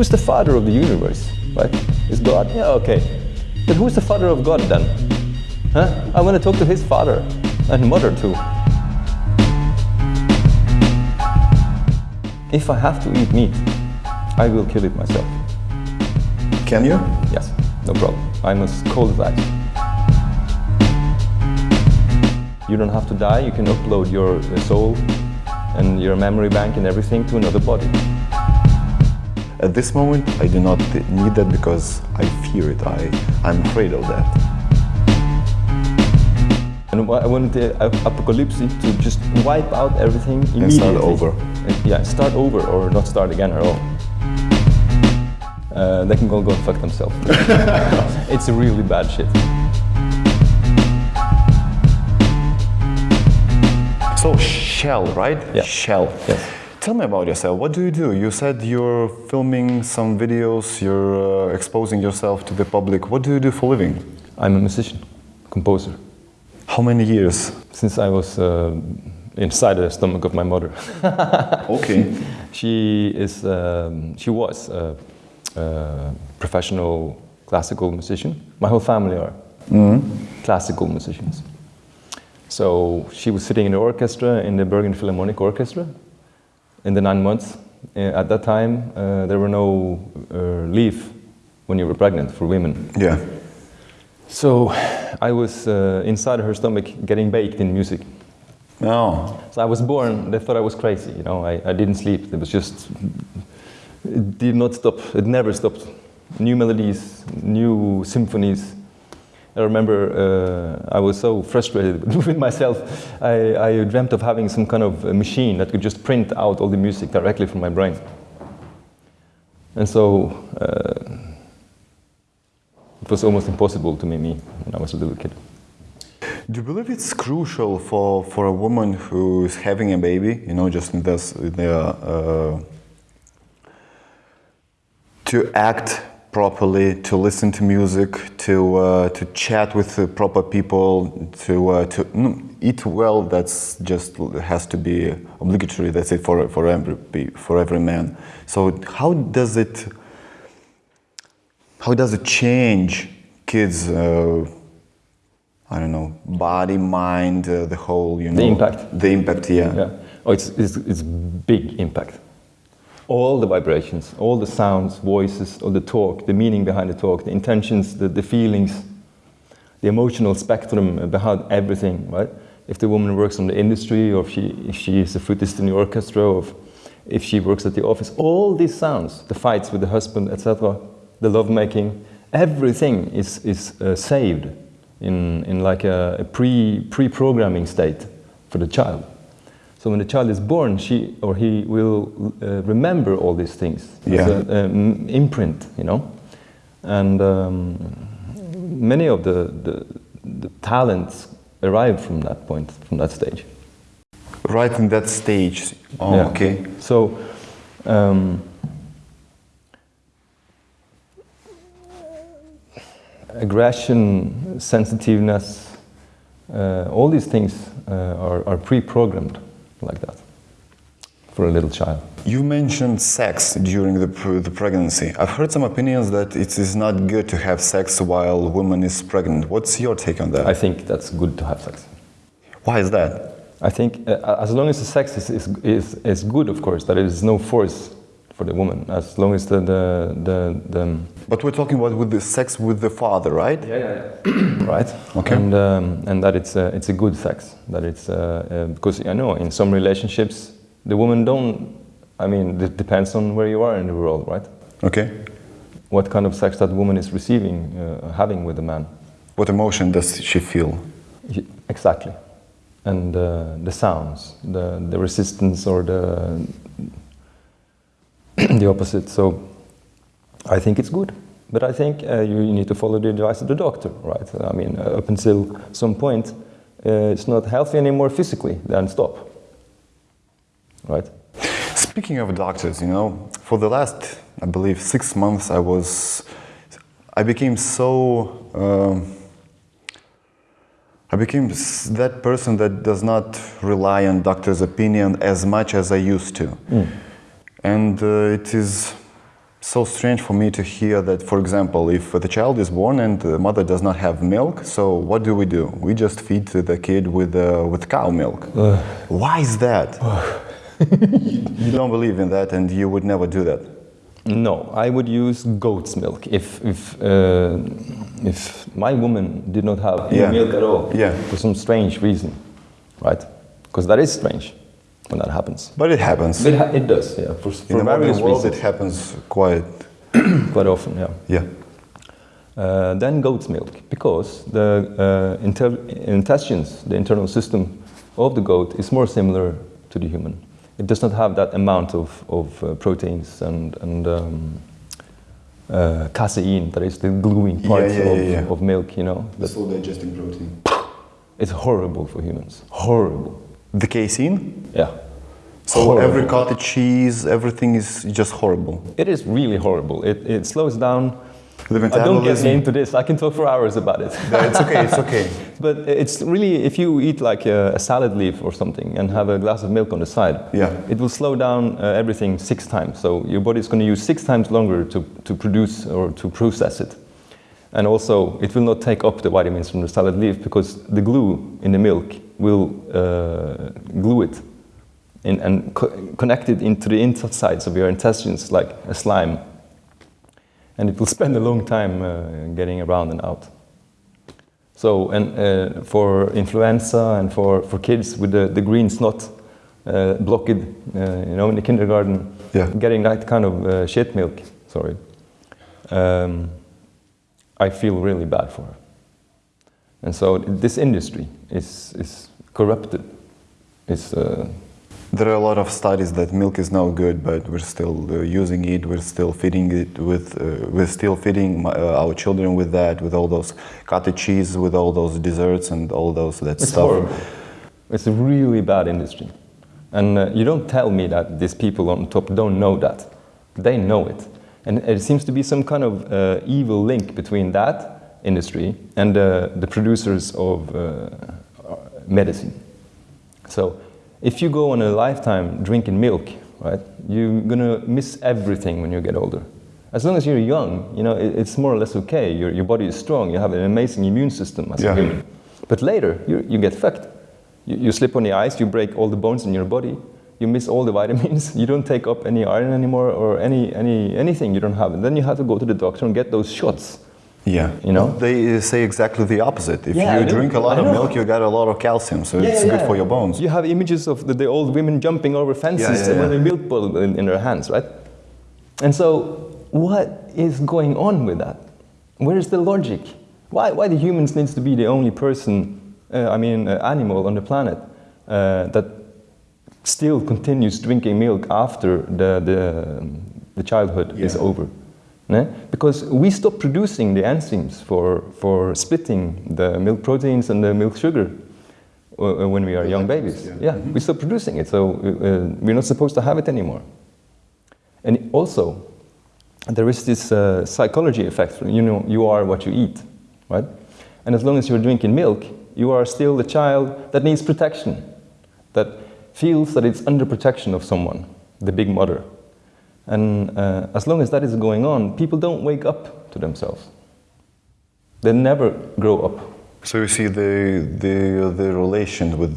who's the father of the universe, right? Is God? Yeah, okay. But who's the father of God then? Huh? I want to talk to his father and mother too. If I have to eat meat, I will kill it myself. Can you? Yes, no problem. I'm as cold as ice. You don't have to die, you can upload your uh, soul and your memory bank and everything to another body. At this moment, I do not need that because I fear it. I, I'm afraid of that. And I wanted the apocalypse to just wipe out everything immediately. And start over. Yeah, start over or not start again at all. Uh, they can go go fuck themselves. it's a really bad shit. So Shell, right? Yeah. Shell. Yes. Tell me about yourself. What do you do? You said you're filming some videos, you're uh, exposing yourself to the public. What do you do for living? I'm a musician, composer. How many years? Since I was uh, inside the stomach of my mother. okay. She is. Um, she was a, a, professional classical musician. My whole family are mm. classical musicians. So she was sitting in the orchestra in the Bergen Philharmonic Orchestra in the nine months. Uh, at that time, uh, there were no uh, leave when you were pregnant for women. Yeah. So I was uh, inside her stomach getting baked in music. Oh. So I was born, they thought I was crazy, you know, I, I didn't sleep. It was just, it did not stop, it never stopped. New melodies, new symphonies. I remember uh, I was so frustrated with myself. I, I, dreamt of having some kind of machine that could just print out all the music directly from my brain. And so uh, it was almost impossible to me when I was a little kid. Do you believe it's crucial for, for a woman who is having a baby, you know, just in this, in the, uh, to act properly, to listen to music, to uh, to chat with the proper people, to uh, to no, eat well. That's just has to be obligatory. That's it for for every for every man. So how does it how does it change kids? Uh, I don't know, body, mind, uh, the whole, you know. The impact. The impact, yeah. Yeah. Oh, it's, it's, it's big impact all the vibrations, all the sounds, voices, all the talk, the meaning behind the talk, the intentions, the, the feelings, the emotional spectrum behind everything, right? If the woman works in the industry, or if she, if she is a flutist in the orchestra, or if, if she works at the office, all these sounds, the fights with the husband, etc., the lovemaking, everything is, is uh, saved in, in like a, a pre, pre-programming state for the child. So when the child is born, she or he will uh, remember all these things yeah. as an imprint, you know. And um, many of the, the, the, talents arrive from that point, from that stage. Right in that stage. Oh, yeah. okay. So. Um, aggression, sensitiveness, uh, all these things uh, are, are pre-programmed like that for a little child. You mentioned sex during the, the pregnancy. I've heard some opinions that it is not good to have sex while a woman is pregnant. What's your take on that? I think that's good to have sex. Why is that? I think uh, as long as the sex is, is, is, is good, of course, that there is no force for the woman, as long as the, the, the, the But we're talking about with the sex with the father, right? Yeah, yeah, yeah. right. Okay. And, um, and that it's, a, it's a good sex, that it's, uh, uh, because I know in some relationships, the woman don't, I mean, it depends on where you are in the world, right? Okay. What kind of sex that woman is receiving, uh, having with the man. What emotion does she feel? Exactly. And uh, the sounds, the, the resistance or the, the opposite. So I think it's good. But I think uh, you, you, need to follow the advice of the doctor, right? I mean, uh, up until some point, uh, it's not healthy anymore physically, then stop, right? Speaking of doctors, you know, for the last, I believe, six months, I was, I became so, um, I became that person that does not rely on doctor's opinion as much as I used to. Mm. And uh, it is so strange for me to hear that, for example, if the child is born and the mother does not have milk, so what do we do? We just feed the kid with, uh, with cow milk. Why is that? you, you don't believe in that and you would never do that. No, I would use goat's milk if if uh, if my woman did not have Yeah. milk at all. Yeah. For some strange reason, right? Because that is strange when that happens. But it happens. It, ha- it does, yeah. For, in the modern various world, reasons, it happens quite. quite often, yeah. Yeah. Uh, then goat's milk, because the uh, inter- intestines, the internal system of the goat, is more similar to the human. It does not have that amount of, of uh, proteins and, and um, uh, casein, that is the gluing Yeah, part yeah, of, yeah, yeah. of milk, you know. That slow digesting protein. it's horrible for humans. Horrible. The casein? Yeah. So Horrible. every cottage cheese, everything is just horrible. It is really horrible. It, it slows down. The I don't get into this. I can talk for hours about it. Yeah, it's okay, it's okay. But it's really, if you eat like a, a salad leaf or something and have a glass of milk on the side, Yeah. it will slow down uh, everything six times. So your body is going to use six times longer to, to produce or to process it. And also, it will not take up the vitamins from the salad leaf because the glue in the milk will uh, glue it in, and co- connect it into the insides of your intestines like a slime. And it will spend a long time uh, getting around and out. So, and uh, for influenza and for, for kids with the, the green snot uh, blocked, uh, you know, in the kindergarten, Yeah. getting that kind of uh, shit milk, sorry, um, I feel really bad for her. And so this industry is, is corrupted. It's, uh, There are a lot of studies that milk is no good, but we're still uh, using it. We're still feeding it with. Uh, we're still feeding my, uh, our children with that, with all those cottage cheese, with all those desserts and all those that It's stuff. horrible. It's a really bad industry. And uh, you don't tell me that these people on top don't know that. They know it. And it seems to be some kind of uh, evil link between that industry and uh, the producers of uh, medicine. So if you go on a lifetime drinking milk, right, you're gonna miss everything when you get older. As long as you're young, you know, it, it's more or less okay. Your, your body is strong. You have an amazing immune system as Yeah. a human. But later, you, you get fucked. You, you slip on the ice, you break all the bones in your body, you miss all the vitamins, you don't take up any iron anymore or any, any, anything you don't have. And then you have to go to the doctor and get those shots. Yeah, You know? they say exactly the opposite. If Yeah, you drink a lot of milk, you get a lot of calcium, so it's good for your bones. You have images of the, the old women jumping over fences Yeah, yeah, with a milk bottle in, in their hands, right? And so, what is going on with that? Where is the logic? Why, why the humans needs to be the only person, uh, I mean, uh, animal on the planet uh, that still continues drinking milk after the, the, the childhood is over? Because we stop producing the enzymes for, for splitting the milk proteins and the milk sugar uh, when we are young babies. yeah. Yeah, we stop producing it, so uh, we're not supposed to have it anymore. And also, there is this uh, psychology effect. You know, you are what you eat, right? And as long as you're drinking milk, you are still the child that needs protection, that feels that it's under protection of someone, the big mother. And uh, as long as that is going on, people don't wake up to themselves. They never grow up. So you see the the the relation with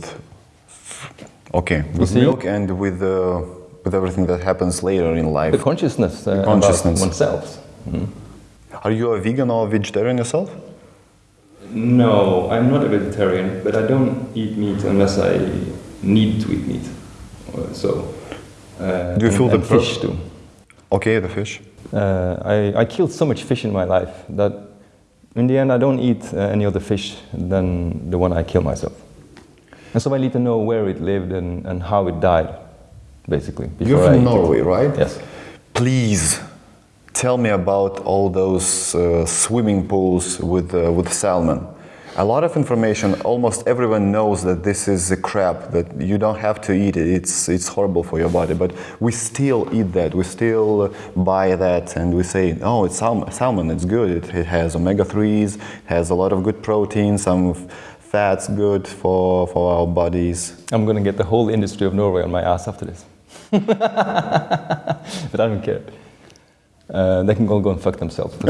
okay with see? milk and with uh, with everything that happens later in life. The consciousness, uh, consciousness. about oneself. Are you a vegan or a vegetarian yourself? No, I'm not a vegetarian, but I don't eat meat unless I need to eat meat. So, uh, Do you and- feel the and pur- fish too? Okay, the fish. Uh, I, I killed so much fish in my life that in the end I don't eat uh, any other fish than the one I kill myself. And so I need to know where it lived and, and how it died, basically. You're from eat it. Norway, right? Yes. Please tell me about all those uh, swimming pools with uh, with salmon. A lot of information. Almost everyone knows that this is a crap that you don't have to eat it. It's it's horrible for your body, but we still eat that. We still buy that, and we say, "Oh, it's salmon. It's good. It, it has omega threes. Has a lot of good protein. Some fats good for for our bodies." I'm gonna get the whole industry of Norway on my ass after this. but I don't care. uh, they can all go and fuck themselves.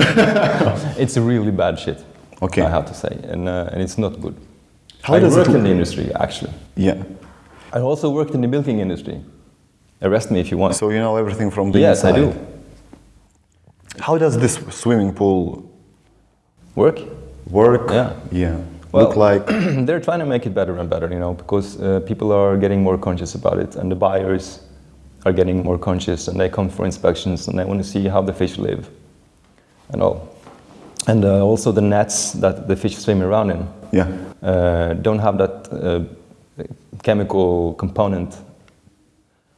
it's really bad shit. Okay. I have to say, and uh, and it's not good. How I does it worked in the industry actually. Yeah. I also worked in the milking industry. Arrest me if you want. So you know everything from the yes, inside. I do. How does this swimming pool Work. work? Yeah. Yeah. Well- Look like They're trying to make it better and better, you know, because uh, people are getting more conscious about it, and the buyers are getting more conscious, and they come for inspections, and they want to see how the fish live, and all. And uh, also the nets that the fish swim around in yeah. uh, don't have that uh, chemical component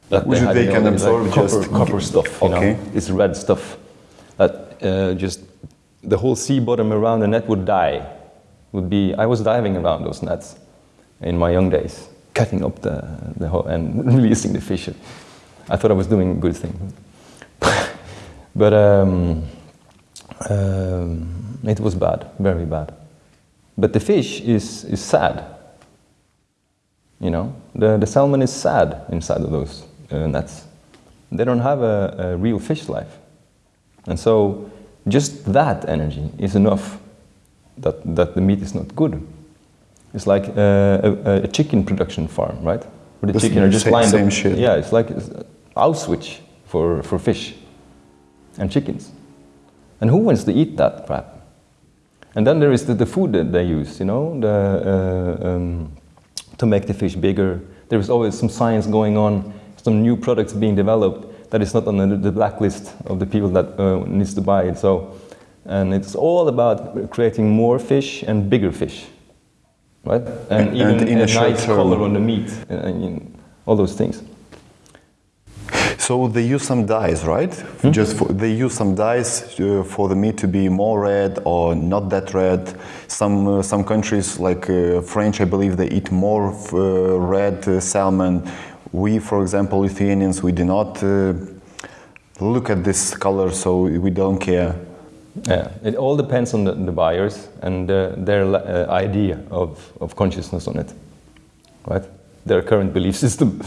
that Which had they can absorb like, copper, just- copper stuff. You Okay. know, it's red stuff that uh, just the whole sea bottom around the net would die. Would be. I was diving around those nets in my young days, cutting up the, the whole and releasing the fish. I thought I was doing a good thing, but um, um, it was bad, very bad. But the fish is, is sad. You know, the, the salmon is sad inside of those uh, nets. They don't have a, a real fish life. And so just that energy is enough that, that the meat is not good. It's like uh, a, a chicken production farm, right? Where the The chicken are just same- lined same up. shit. Yeah, it's like Auschwitz for, for fish and chickens. And who wants to eat that crap? And then there is the, the food that they use, you know, the, uh, um, to make the fish bigger. There is always some science going on, some new products being developed that is not on the, the blacklist of the people that uh, needs to buy it. So, and it's all about creating more fish and bigger fish, right? And, And- even and in a, nice color on the meat, and, and all those things. So they use some dyes, right? Hmm? Just for, they use some dyes uh, for the meat to be more red or not that red. Some uh, some countries like uh, French, I believe, they eat more uh, red uh, salmon. We, for example, Lithuanians, we do not uh, look at this color, so we don't care. Yeah, it all depends on the, the buyers and uh, their uh, idea of, of consciousness on it, right? Their current belief system.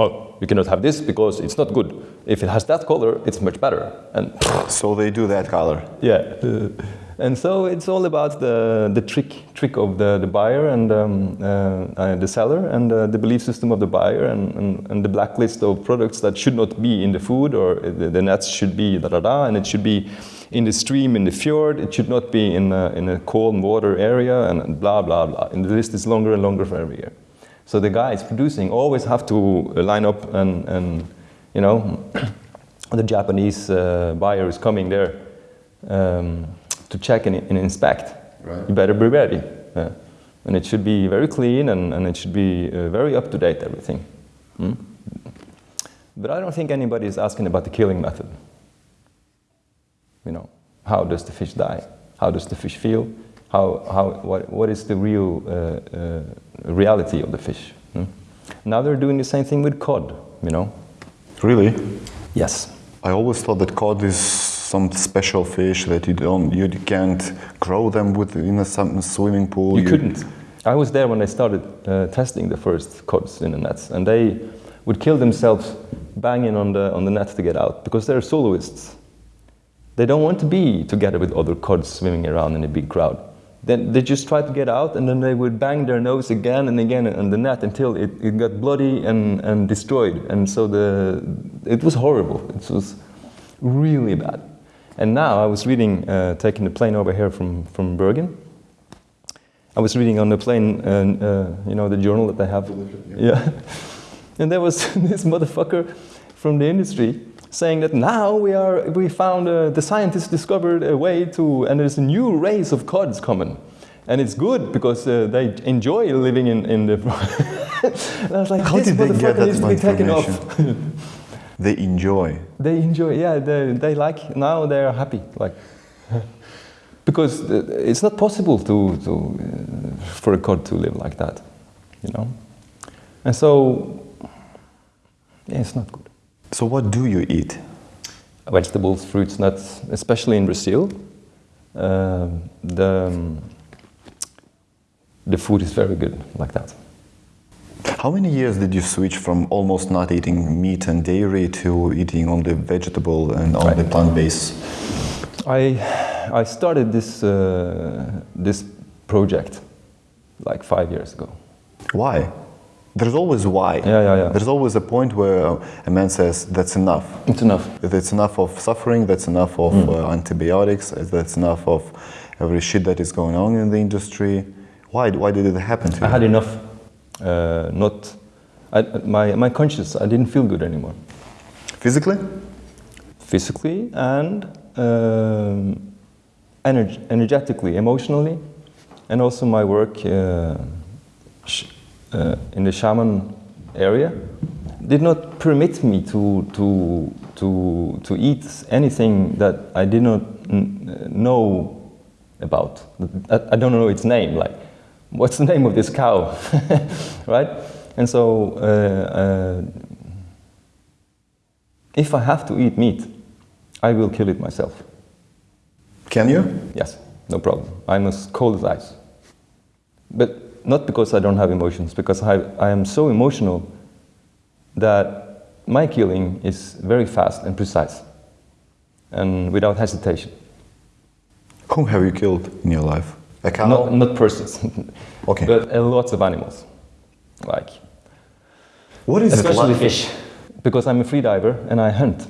Oh, you cannot have this because it's not good. If it has that color, it's much better. And So they do that color. yeah, and so it's all about the, the trick trick of the, the buyer and um, uh, uh, the seller and uh, the belief system of the buyer and, and, and the blacklist of products that should not be in the food or the, the nets should be da da da and it should be in the stream in the fjord. It should not be in a, in a cold water area and blah blah blah. And the list is longer and longer for every year. So the guys producing always have to uh, line up and, and you know, the Japanese uh, buyer is coming there um, to check and, and inspect. Right. You better be ready. Yeah. And it should be very clean and, and it should be uh, very up to date, everything. Hmm? But I don't think anybody is asking about the killing method. You know, how does the fish die? How does the fish feel? How, how, what, what is the real uh, uh, reality of the fish? hmm? Now they're doing the same thing with cod, you know? Really? Yes. I always thought that cod is some special fish that you don't, you can't grow them with in a swimming pool. You couldn't. I was there when they started uh, testing the first cods in the nets, and they would kill themselves banging on the, on the net to get out because they're soloists. They don't want to be together with other cods swimming around in a big crowd. Then they just tried to get out, and then they would bang their nose again and again on the net until it, it got bloody and, and destroyed. And so the, it was horrible. It was really bad. And now I was reading, uh, taking the plane over here from, from Bergen. I was reading on the plane, uh, uh, you know, the journal that they have. Yeah. And there was this motherfucker from the industry saying that now we are, we found, uh, the scientists discovered a way to, and there's a new race of cods coming. And it's good because uh, they enjoy living in, in the. and I was like, How this did they get that needs to be taken off. They enjoy. They enjoy, yeah, they, they like, now they're happy. Like, because it's not possible to, to, uh, for a cod to live like that, you know? And so, yeah, it's not good. So what do you eat? Vegetables, fruits, nuts, especially in Brazil, um the, um, the food is very good like that. How many years did you switch from almost not eating meat and dairy to eating only vegetable and only Right. plant based? I, I started this, uh, this project like five years ago. Why? There's always why. Yeah, yeah, yeah. There's always a point where a man says that's enough. It's enough. That's enough of suffering. That's enough of Mm. uh, antibiotics. That's enough of every shit that is going on in the industry. Why? Why did it happen to you? I had enough. Uh, not, I, my, my conscience, I didn't feel good anymore. Physically? Physically and um, energ- energetically, emotionally, and also my work uh, uh, in the shaman area did not permit me to, to, to, to eat anything that I did not n- know about. I, I don't know its name, like, what's the name of this cow, right? And so, uh, uh, if I have to eat meat, I will kill it myself. Can you? Yes, no problem. I'm as cold as ice. But not because I don't have emotions, because I, I am so emotional that my killing is very fast and precise and without hesitation. Whom have you killed in your life? A cow? Not, not persons, Okay. but a lot of animals. Like, what is especially fish, because I'm a free diver and I hunt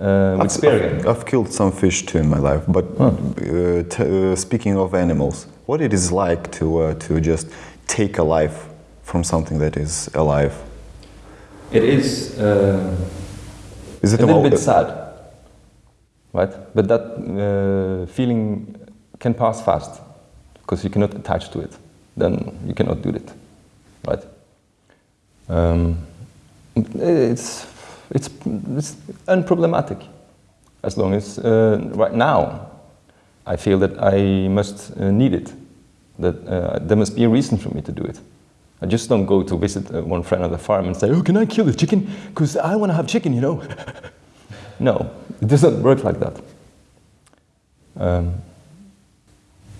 uh, with I've. I've, I've killed some fish too in my life, but Huh. uh, t- uh, speaking of animals, what it is like to uh, to just take a life from something that is alive? It is uh, Is it a little bit sad, right? But that uh, feeling can pass fast because you cannot attach to it. Then you cannot do it, right? Um, it's, it's, it's unproblematic as long as uh, right now I feel that I must uh, need it, that uh, there must be a reason for me to do it. I just don't go to visit uh, one friend on the farm and say, "Oh, can I kill the chicken? Because I want to have chicken," you know. no, it doesn't work like that. Um,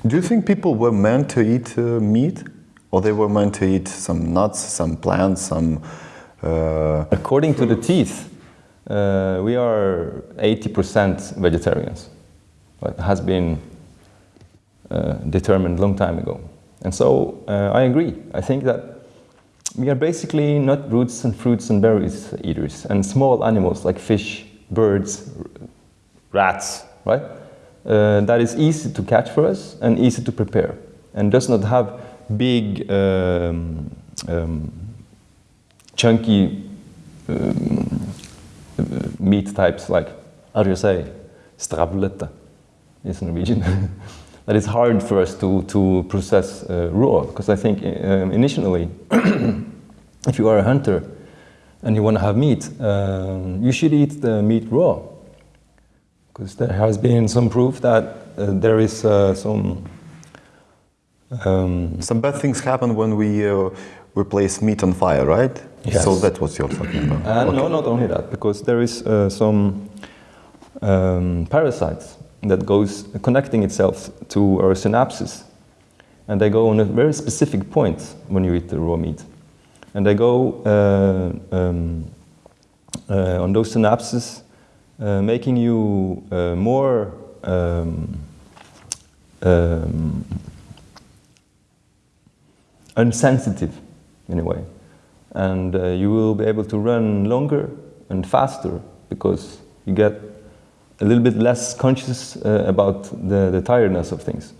Do you think people were meant to eat uh, meat, or they were meant to eat some nuts, some plants, some? Uh, according to the teeth, uh, we are 80% vegetarians. It has been uh, determined long time ago. And so uh, I agree. I think that we are basically not roots and fruits and berries eaters, and small animals like fish, birds, rats, right? Uh, that is easy to catch for us and easy to prepare, and does not have big, um, um, chunky um, meat types like, how do you say, stravlette is Norwegian. that is hard for us to, to process uh, raw, because I think um, initially, if you are a hunter and you want to have meat, um, you should eat the meat raw. Because there has been some proof that uh, there is uh, some um, some bad things happen when we uh, we place meat on fire, right? Yes. So that's what you're talking about. And Okay. no, not only that, because there is uh, some um, parasites that goes connecting itself to our synapses, and they go on a very specific point when you eat the raw meat, and they go uh, um, uh, on those synapses, uh, making you uh, more. Um, um, unsensitive in a way and uh, you will be able to run longer and faster because you get a little bit less conscious uh, about the, the tiredness of things.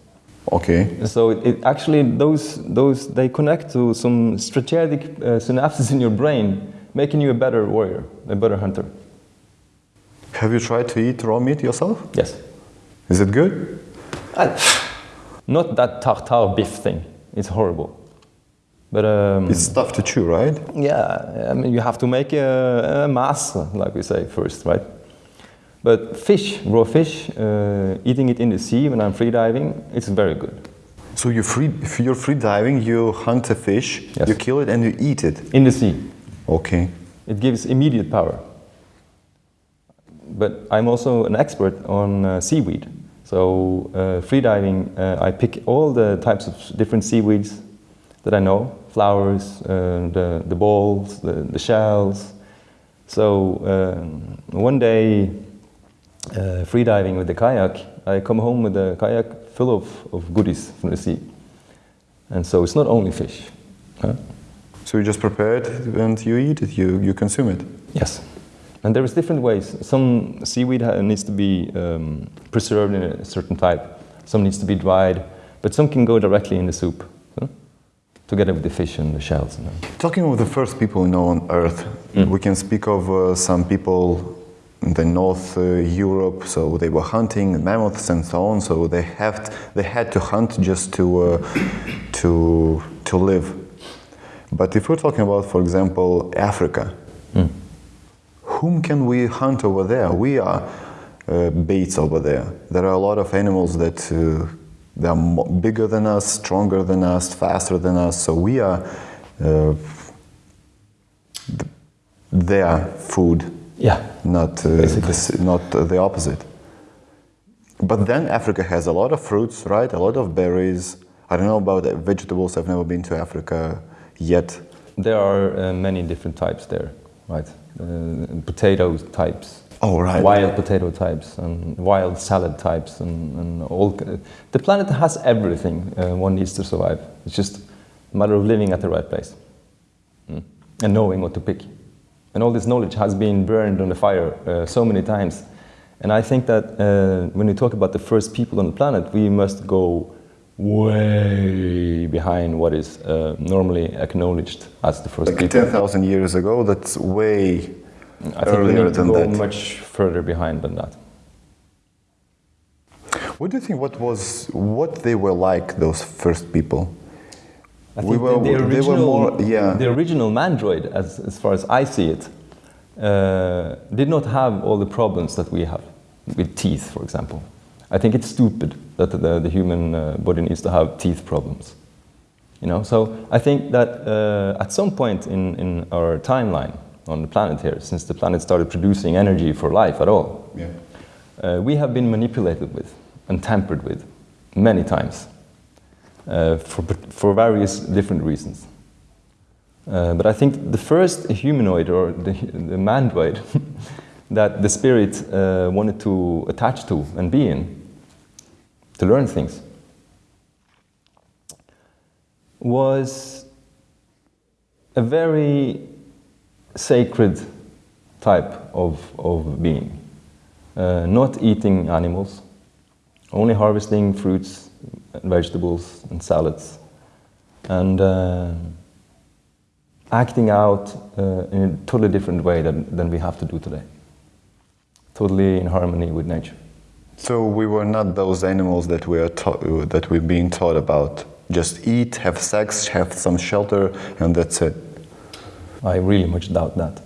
Okay. So it, it actually those those they connect to some strategic uh, synapses in your brain, making you a better warrior, a better hunter. Have you tried to eat raw meat yourself? Yes. Is it good? Not that tartar beef thing. It's horrible. But um, It's tough to chew, right? Yeah, I mean, you have to make a, a mass, like we say first, right? But fish, raw fish, uh, eating it in the sea when I'm free diving, it's very good. So you free, if you're free diving, you hunt a fish, Yes. you kill it, and you eat it. In the sea, Okay. it gives immediate power. But I'm also an expert on uh, seaweed. So uh, free diving, uh, I pick all the types of different seaweeds that I know, flowers, uh, the, the balls, the, the shells. So um, one day, uh, freediving with the kayak, I come home with a kayak full of, of goodies from the sea. And so it's not only fish. Huh? So you just prepare it and you eat it, you, you consume it. Yes. And there is different ways. Some seaweed needs to be um, preserved in a certain type. Some needs to be dried, but some can go directly in the soup, huh? together with the fish and the shells. And. Talking of the first people we know on Earth, we can speak of uh, some people the North uh, Europe. So they were hunting mammoths and so on. So they have they had to hunt just to uh, to to live. But if we're talking about, for example, Africa, whom can we hunt over there? We are uh, baits over there. There are a lot of animals that uh, they are bigger than us, stronger than us, faster than us. So we are uh, their food, Yeah. not uh, the, not uh, the opposite. But then Africa has a lot of fruits, right? A lot of berries. I don't know about vegetables. I've never been to Africa yet. There are uh, many different types there, right? Uh, potato types, Oh, right. wild potato types, and wild salad types, and, and all. The planet has everything uh, one needs to survive. It's just a matter of living at the right place Mm. and knowing what to pick. And all this knowledge has been burned on the fire uh, so many times. And I think that uh, when we talk about the first people on the planet, we must go way behind what is uh, normally acknowledged as the first Like people. 10,000 years ago, that's way I think we earlier need to than go that. much further behind than that. What do you think? What was what they were like? Those first people. I We were- the, the they were original, more- yeah. the original mandroid, as, as far as I see it, uh, did not have all the problems that we have with teeth, for example. I think it's stupid that the, the human uh, body needs to have teeth problems. You know, so I think that uh, at some point in, in our timeline on the planet here, since the planet started producing energy for life at all, Yeah. uh, we have been manipulated with and tampered with many times for, for various different reasons. Uh, but I think the first humanoid or the, the mandroid that the spirit uh, wanted to attach to and be in, to learn things, was a very sacred type of, of being. Uh, not eating animals, only harvesting fruits, vegetables, and salads, and uh, acting out uh, in a totally different way than, than we have to do today. Totally in harmony with nature. So we were not those animals that we are taught, that we're being taught about. Just eat, have sex, have some shelter, and that's it. I really much doubt that.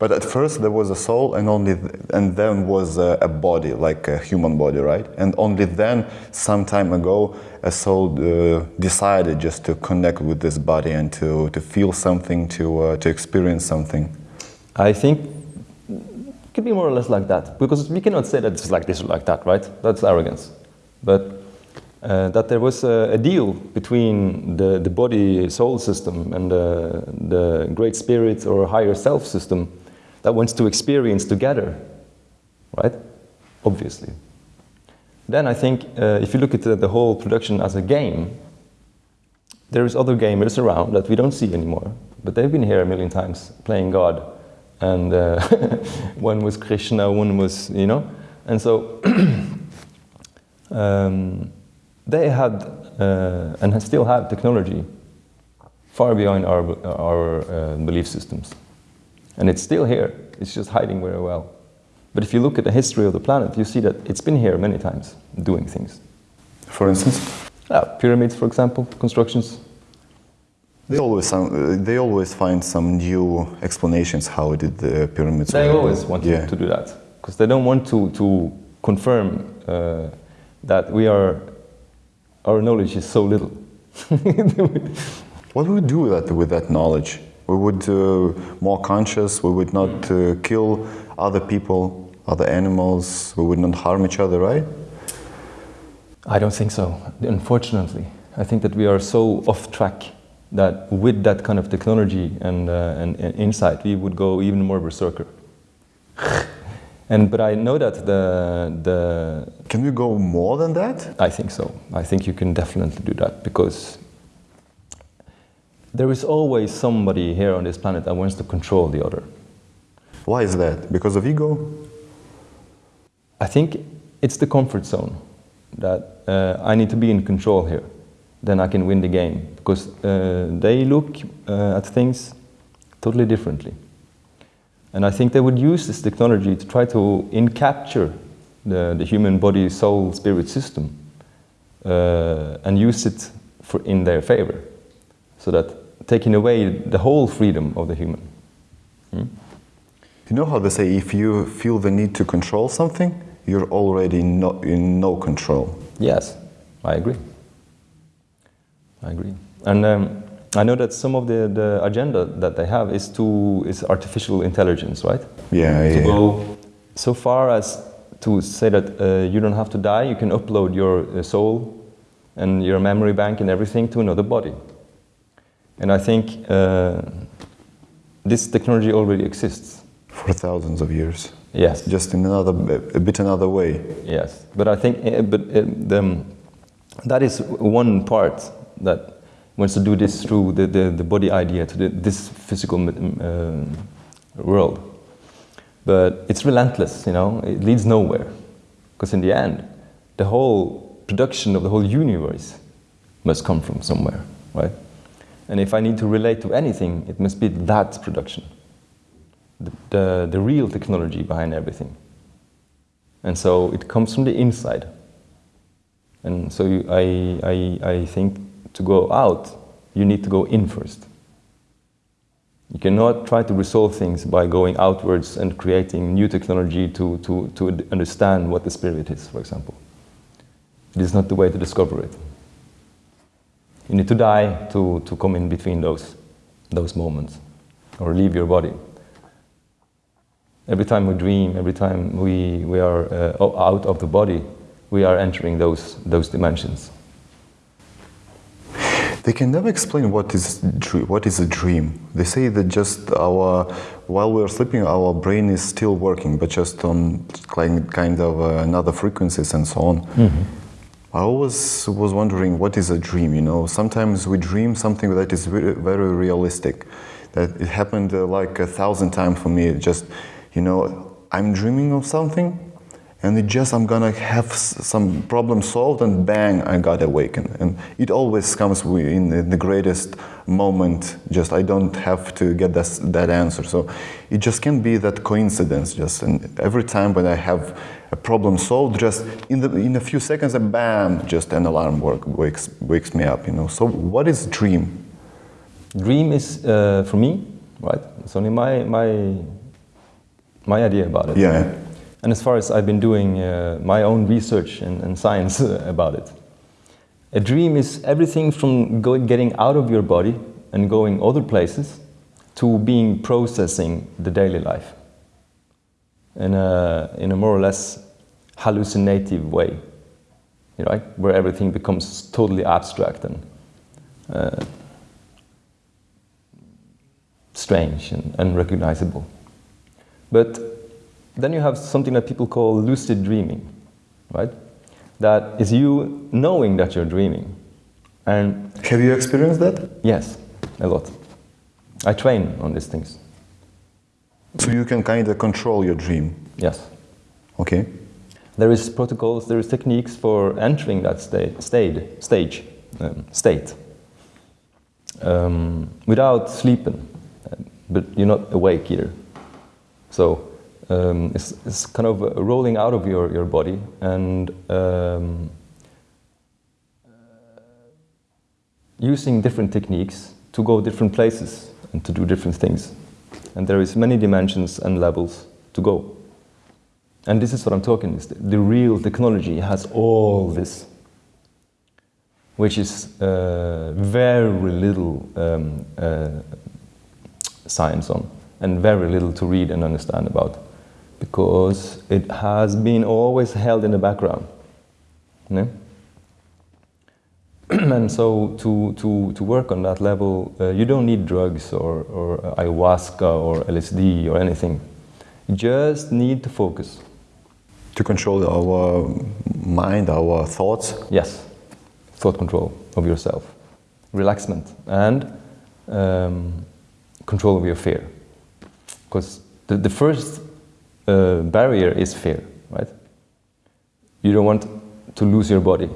But at first there was a soul, and only th- and then was a, a body, like a human body, right? And only then, some time ago, a soul uh, decided just to connect with this body and to, to feel something, to uh, to experience something. I think it could be more or less like that because we cannot say that it's like this or like that, right? That's arrogance. But uh, that there was a, a deal between the, the body soul system and the, the great spirit or higher self system that wants to experience together, right? Obviously. Then I think uh, if you look at the, the whole production as a game, there's other gamers around that we don't see anymore, but they've been here a million times playing God. And uh, one was Krishna, one was, you know. And so um, they had uh, and still have technology far beyond our, our uh, belief systems. And it's still here, it's just hiding very well. But if you look at the history of the planet, you see that it's been here many times doing things. For instance, Yeah, pyramids, for example, constructions. they always some, they always find some new explanations how did the pyramids. They always want yeah. to, do that because they don't want to, to confirm uh, that we are, our knowledge is so little. What would we do with that, with that knowledge? We would uh, more conscious. We would not uh, kill other people, other animals. We would not harm each other, right? I don't think so, unfortunately. I think that we are so off track that with that kind of technology and, uh, and, and insight, we would go even more berserker. and but I know that the the Can we go more than that? I think so. I think you can definitely do that because there is always somebody here on this planet that wants to control the other. Why is that? Because of ego? I think it's the comfort zone that uh, I need to be in control here. Then I can win the game because uh, they look uh, at things totally differently. And I think they would use this technology to try to encapture the, the human body, soul, spirit system uh, and use it for, in their favor. So that taking away the whole freedom of the human. Hmm? You know how they say if you feel the need to control something, you're already no, in no control. Yes, I agree. I agree. And um, I know that some of the, the agenda that they have is to is artificial intelligence, right? Yeah, To yeah. go so far as to say that uh, you don't have to die, you can upload your uh, soul and your memory bank and everything to another body. And I think uh, this technology already exists. For thousands of years. Yes. Just in another, a bit another way. Yes, but I think uh, but uh, the, that is one part that wants to do this through the, the, the body idea to the, this physical uh, world. But it's relentless, you know, it leads nowhere. Because in the end, the whole production of the whole universe must come from somewhere, right? And if I need to relate to anything, it must be that production, the, the, the real technology behind everything. And so it comes from the inside. And so you, I, I, I think to go out, you need to go in first. You cannot try to resolve things by going outwards and creating new technology to, to, to understand what the spirit is, for example. It is not the way to discover it. You need to die to, to come in between those, those moments or leave your body. Every time we dream, every time we, we are uh, out of the body, we are entering those, those dimensions. They can never explain what is what is a dream. They say that just our while we're sleeping, our brain is still working, but just on kind kind of uh, another frequencies and so on. I always was wondering what is a dream. You know, sometimes we dream something that is very, very realistic. That it happened uh, like a thousand times for me. Just you know, I'm dreaming of something, and it just I'm gonna have some problem solved, and bang, I got awakened. And it always comes in the greatest moment. Just I don't have to get that that answer. So it just can be that coincidence. Just and every time when I have a problem solved, just in the in a few seconds, and bam, just an alarm work wakes wakes me up. You know. So what is dream? Dream is, uh, for me, right? It's only my, my, my idea about it. Yeah. And as far as I've been doing uh, my own research and, and science about it, a dream is everything from go, getting out of your body and going other places to being processing the daily life in a, in a more or less hallucinative way, you know, right? Where everything becomes totally abstract and uh, strange and unrecognizable. But then you have something that people call lucid dreaming, right? That is you knowing that you're dreaming. And Have you experienced that? yes, a lot. I train on these things. So you can kind of control your dream. Yes. Okay. There is protocols, there is techniques for entering that sta- state, stage, um, state, um, without sleeping, but you're not awake either. So um, it's, it's kind of rolling out of your, your body and um, using different techniques to go different places and to do different things. And there is many dimensions and levels to go. And this is what I'm talking is the, real technology has all this, which is uh, very little um, uh, science on, and very little to read and understand about, because it has been always held in the background. you know? and so to, to, to work on that level, uh, you don't need drugs or, or ayahuasca or LSD or anything. You just need to focus. To control our mind, our thoughts? Yes, thought control of yourself, relaxment, and um, control of your fear. Because the, the first uh, barrier is fear, right? You don't want to lose your body.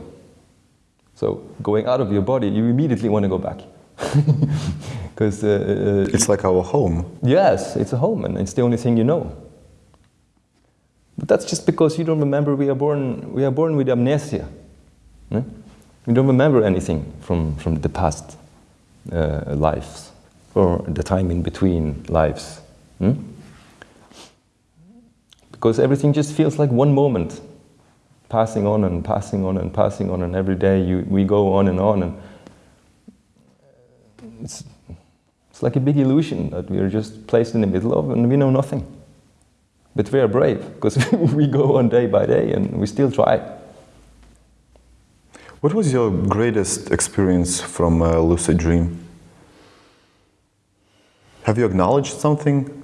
So going out of your body, you immediately want to go back. Because uh, it's like our home. Yes, it's a home, and it's the only thing you know. But that's just because you don't remember we are born, we are born with amnesia. Hmm? We don't remember anything from, from the past uh, lives or the time in between lives. Hmm? Because everything just feels like one moment, passing on and passing on and passing on, and every day you, we go on and on. And it's, it's like a big illusion that we are just placed in the middle of and we know nothing. But we are brave because we go on day by day and we still try. What was your greatest experience from a lucid dream? Have you acknowledged something?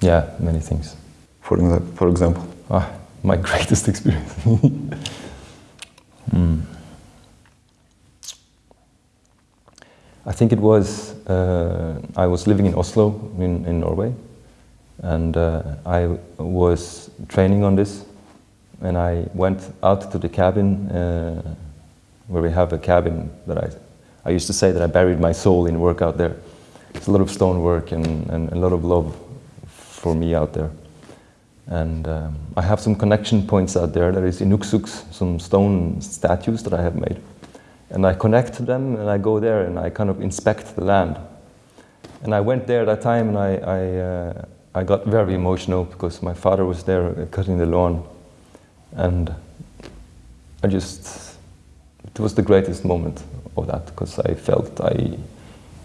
Yeah, many things. For, for example? Ah, my greatest experience. mm. I think it was, uh, I was living in Oslo in, in Norway and uh, I was training on this and I went out to the cabin uh, where we have a cabin that I, I used to say that I buried my soul in work out there. It's a lot of stonework and, and a lot of love for me out there. And um, I have some connection points out there. There is Inuksuks, some stone statues that I have made. And I connect to them and I go there and I kind of inspect the land. And I went there that time and I, I uh, I got very emotional because my father was there uh, cutting the lawn and I just, it was the greatest moment of that because I felt I,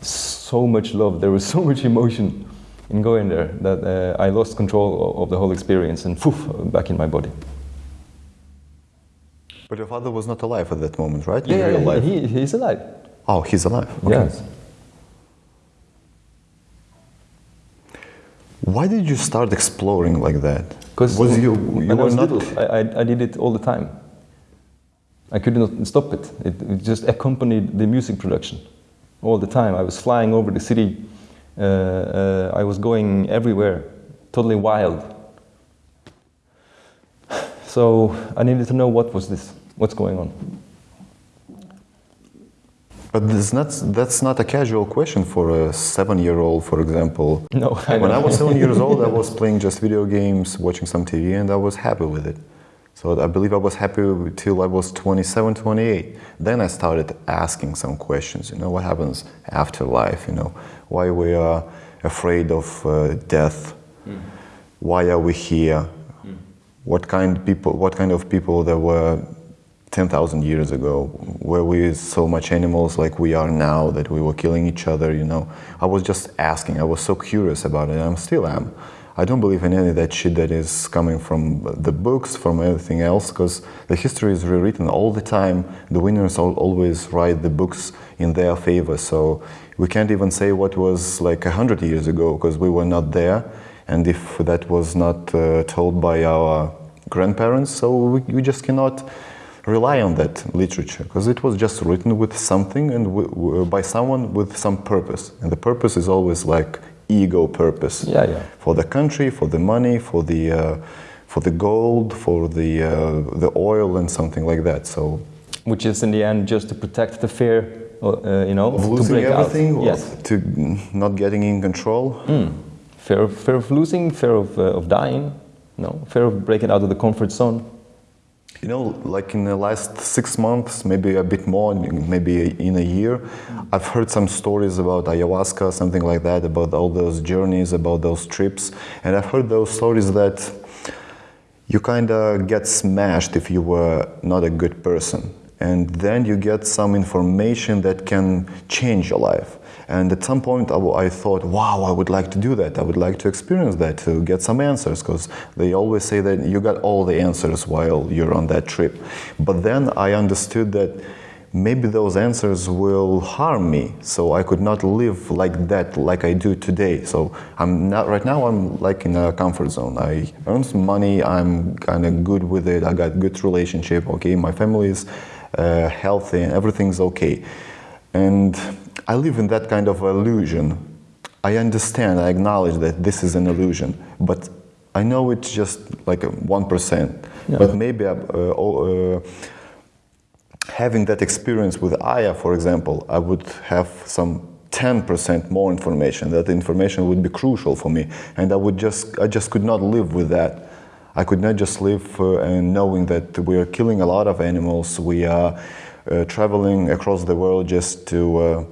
so much love, there was so much emotion in going there that uh, I lost control of the whole experience and poof, back in my body. But your father was not alive at that moment, right? Yeah, in yeah, He, he's alive. Oh, he's alive. Okay. Yes. Why did you start exploring like that? Because was you, you were was not... little, I, I, did it all the time. I could not stop it. it. it. just accompanied the music production all the time. I was flying over the city. Uh, uh, I was going everywhere, totally wild. So I needed to know what was this, what's going on. But that's not, that's not a casual question for a seven-year-old, for example. No. I when I was seven years old, I was playing just video games, watching some TV, and I was happy with it. So I believe I was happy till I was 27, 28. Then I started asking some questions, you know, what happens after life, you know, why we are afraid of uh, death, mm. why are we here, mm. what kind people, what kind of people there were 10,000 years ago, where we so much animals like we are now, that we were killing each other, you know. I was just asking, I was so curious about it, and I still am. I don't believe in any of that shit that is coming from the books, from anything else, because the history is rewritten all the time. The winners always write the books in their favor, so we can't even say what was like a hundred years ago, because we were not there. And if that was not uh, told by our grandparents, so we, we just cannot rely on that literature because it was just written with something and by someone with some purpose and the purpose is always like ego purpose. Yeah, yeah. for the country for the money for the uh, for the gold for the uh, the oil and something like that. So which is in the end just to protect the fear uh, you know of losing everything yes. to not getting in control? Mm. fear, fear of losing fear of, uh, of dying no? Fear of breaking out of the comfort zone you know, like in the last six months, maybe a bit more, maybe in a year, I've heard some stories about ayahuasca, something like that, about all those journeys, about those trips. And I've heard those stories that you kind of get smashed if you were not a good person. And then you get some information that can change your life. And at some point, I, I, thought, wow, I would like to do that. I would like to experience that, to get some answers, because they always say that you got all the answers while you're on that trip. But then I understood that maybe those answers will harm me so i could not live like that like i do today so i'm not right now i'm like in a comfort zone i earn some money i'm kind of good with it i got good relationship okay my family is uh, healthy and everything's okay and i live in that kind of illusion i understand i acknowledge that this is an illusion but i know it's just like 1% Yeah. but maybe uh, uh, having that experience with Aya, for example, I would have some 10% more information. That information would be crucial for me, and I would just, I just could not live with that. I could not just live uh, and knowing that we are killing a lot of animals. We are uh, traveling across the world just to uh,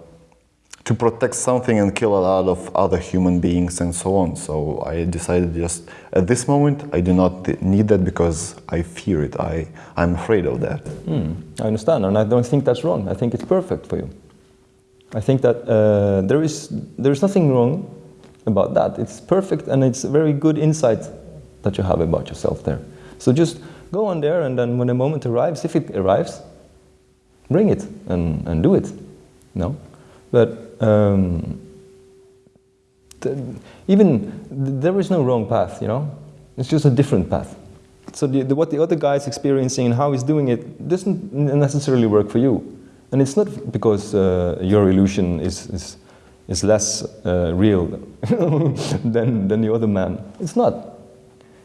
to protect something and kill a lot of other human beings and so on. So I decided just at this moment I do not need that because I fear it. I I'm afraid of that. Hmm, I understand, and I don't think that's wrong. I think it's perfect for you. I think that uh, there is there is nothing wrong about that. It's perfect, and it's a very good insight that you have about yourself there. So just go on there, and then when the moment arrives, if it arrives, bring it and, and do it. No, but um, even th- there is no wrong path. You know, it's just a different path. So the, the, what the other guy is experiencing and how he's doing it doesn't necessarily work for you. And it's not because uh, your illusion is, is, is less uh, real than, than the other man. It's not.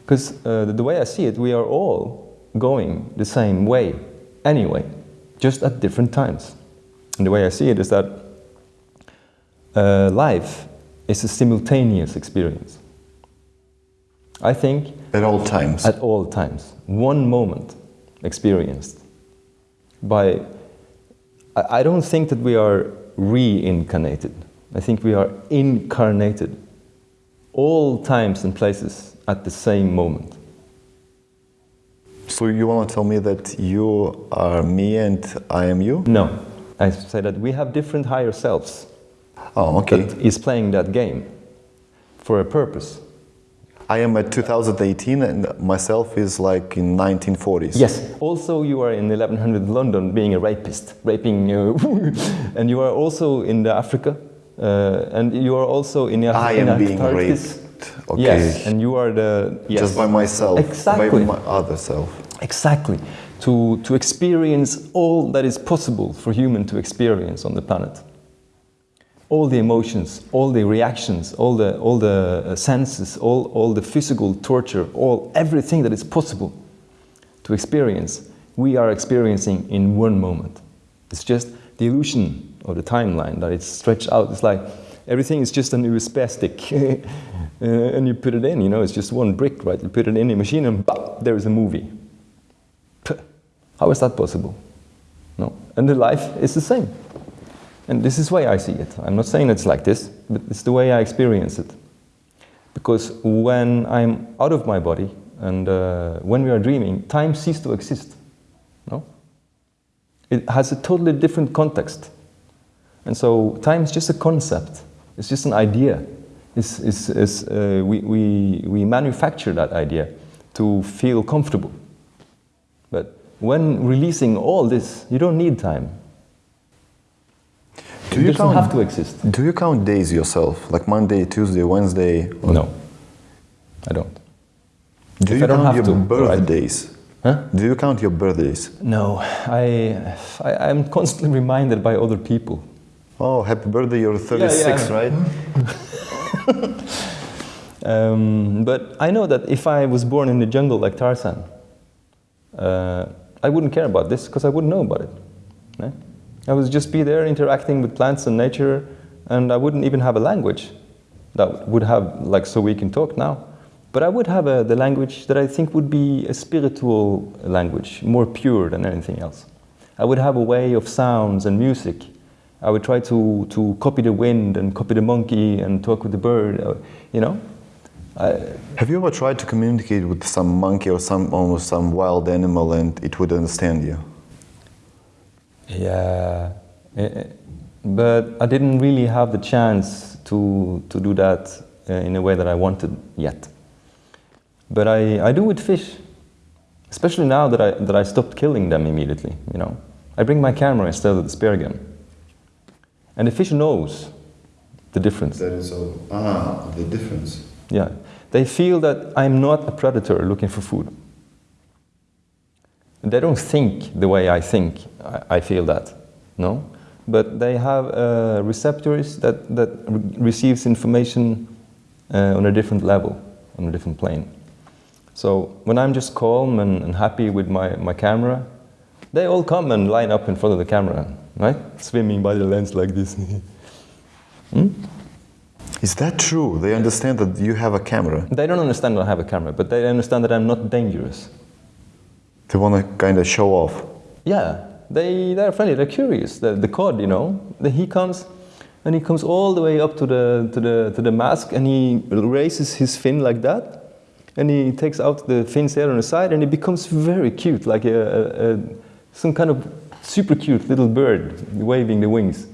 Because uh, the, the way I see it, we are all going the same way anyway, just at different times. And the way I see it is that uh, life is a simultaneous experience. I think At all times. at all times. One moment experienced by. I I don't think that we are reincarnated. I think we are incarnated. All times and places at the same moment. so you want to tell me that you are me and I am you? No, I say that we have different higher selves Oh, okay. that is playing that game for a purpose. I am at 2018 and myself is like in 1940s. Yes. Also, you are in 1100 London being a rapist, raping, uh, and you are also in the Africa, uh, and you are also in the I in am being raped. Okay. Yes, and you are the yes. Just by myself. Exactly. By my other self. Exactly. To to experience all that is possible for human to experience on the planet. All the emotions, all the reactions, all the all the uh, senses, all all the physical torture, all everything that is possible to experience, we are experiencing in one moment. It's just the illusion of the timeline that it's stretched out. It's like everything is just an USB stick, uh, and you put it in. You know, it's just one brick, right? You put it in a machine, and bah, there is a movie. Puh, How is that possible? No, and the life is the same. And this is why I see it. I'm not saying it's like this, but it's the way I experience it. Because when I'm out of my body and uh, when we are dreaming, time ceases to exist. No? It has a totally different context. And so time is just a concept, it's just an idea. It's, it's, it's, uh, we, we, we manufacture that idea to feel comfortable. But when releasing all this, you don't need time. Do it you count- have to exist. Do you count days yourself? Like Monday, Tuesday, Wednesday? or- No, I don't. Do If you don't count have your to, right? birthdays? Huh? Do you count your birthdays? No, I, I, I'm constantly reminded by other people. Oh, happy birthday, you're 36, yeah. right? Um, but I know that if I was born in the jungle like Tarzan, uh, I wouldn't care about this because I wouldn't know about it. né? I would just be there interacting with plants and nature, and I wouldn't even have a language that would have, like, so we can talk now. But I would have a, the language that I think would be a spiritual language, more pure than anything else. I would have a way of sounds and music. I would try to, to copy the wind and copy the monkey and talk with the bird, uh, you know? I, Have you ever tried to communicate with some monkey or some almost some wild animal and it would understand you? Yeah, eh, eh, but I didn't really have the chance to, to do that uh, in a way that I wanted yet. But I, I do with fish, especially now that I, that I stopped killing them immediately, you know. I bring my camera instead of the spear gun. And the fish knows the difference. That is all. Ah, the difference. Yeah. They feel that I'm not a predator looking for food. They don't think the way I think, I, I feel that, no? But they have uh, receptors that, that re receives information uh, on a different level, on a different plane. So when I'm just calm and, and happy with my, my camera, they all come and line up in front of the camera, right? Swimming by the lens like this. hmm? Is that true? They understand that you have a camera? They don't understand that I have a camera, but they understand that I'm not dangerous. They want to kind of show off. Yeah, they, they're friendly, they're curious. The, the cod, you know, the, he comes and he comes all the way up to the, to, the, to the mask and he raises his fin like that. And he takes out the fins there on the side and he becomes very cute, like a, a, a, some kind of super cute little bird waving the wings.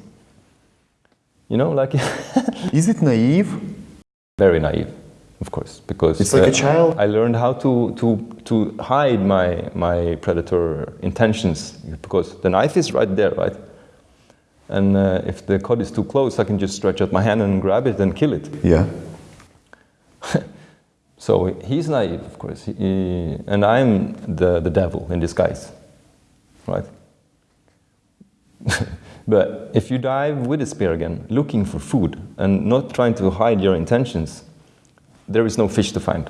You know, like... Is it naive? Very naive of course, because it's like uh, a child. I learned how to to to hide my my predator intentions because the knife is right there, right? And uh, if the cod is too close, I can just stretch out my hand and grab it and kill it. Yeah. so he's naive, of course, he, and I'm the the devil in disguise, right? but if you dive with a spear gun, looking for food and not trying to hide your intentions, there is no fish to find.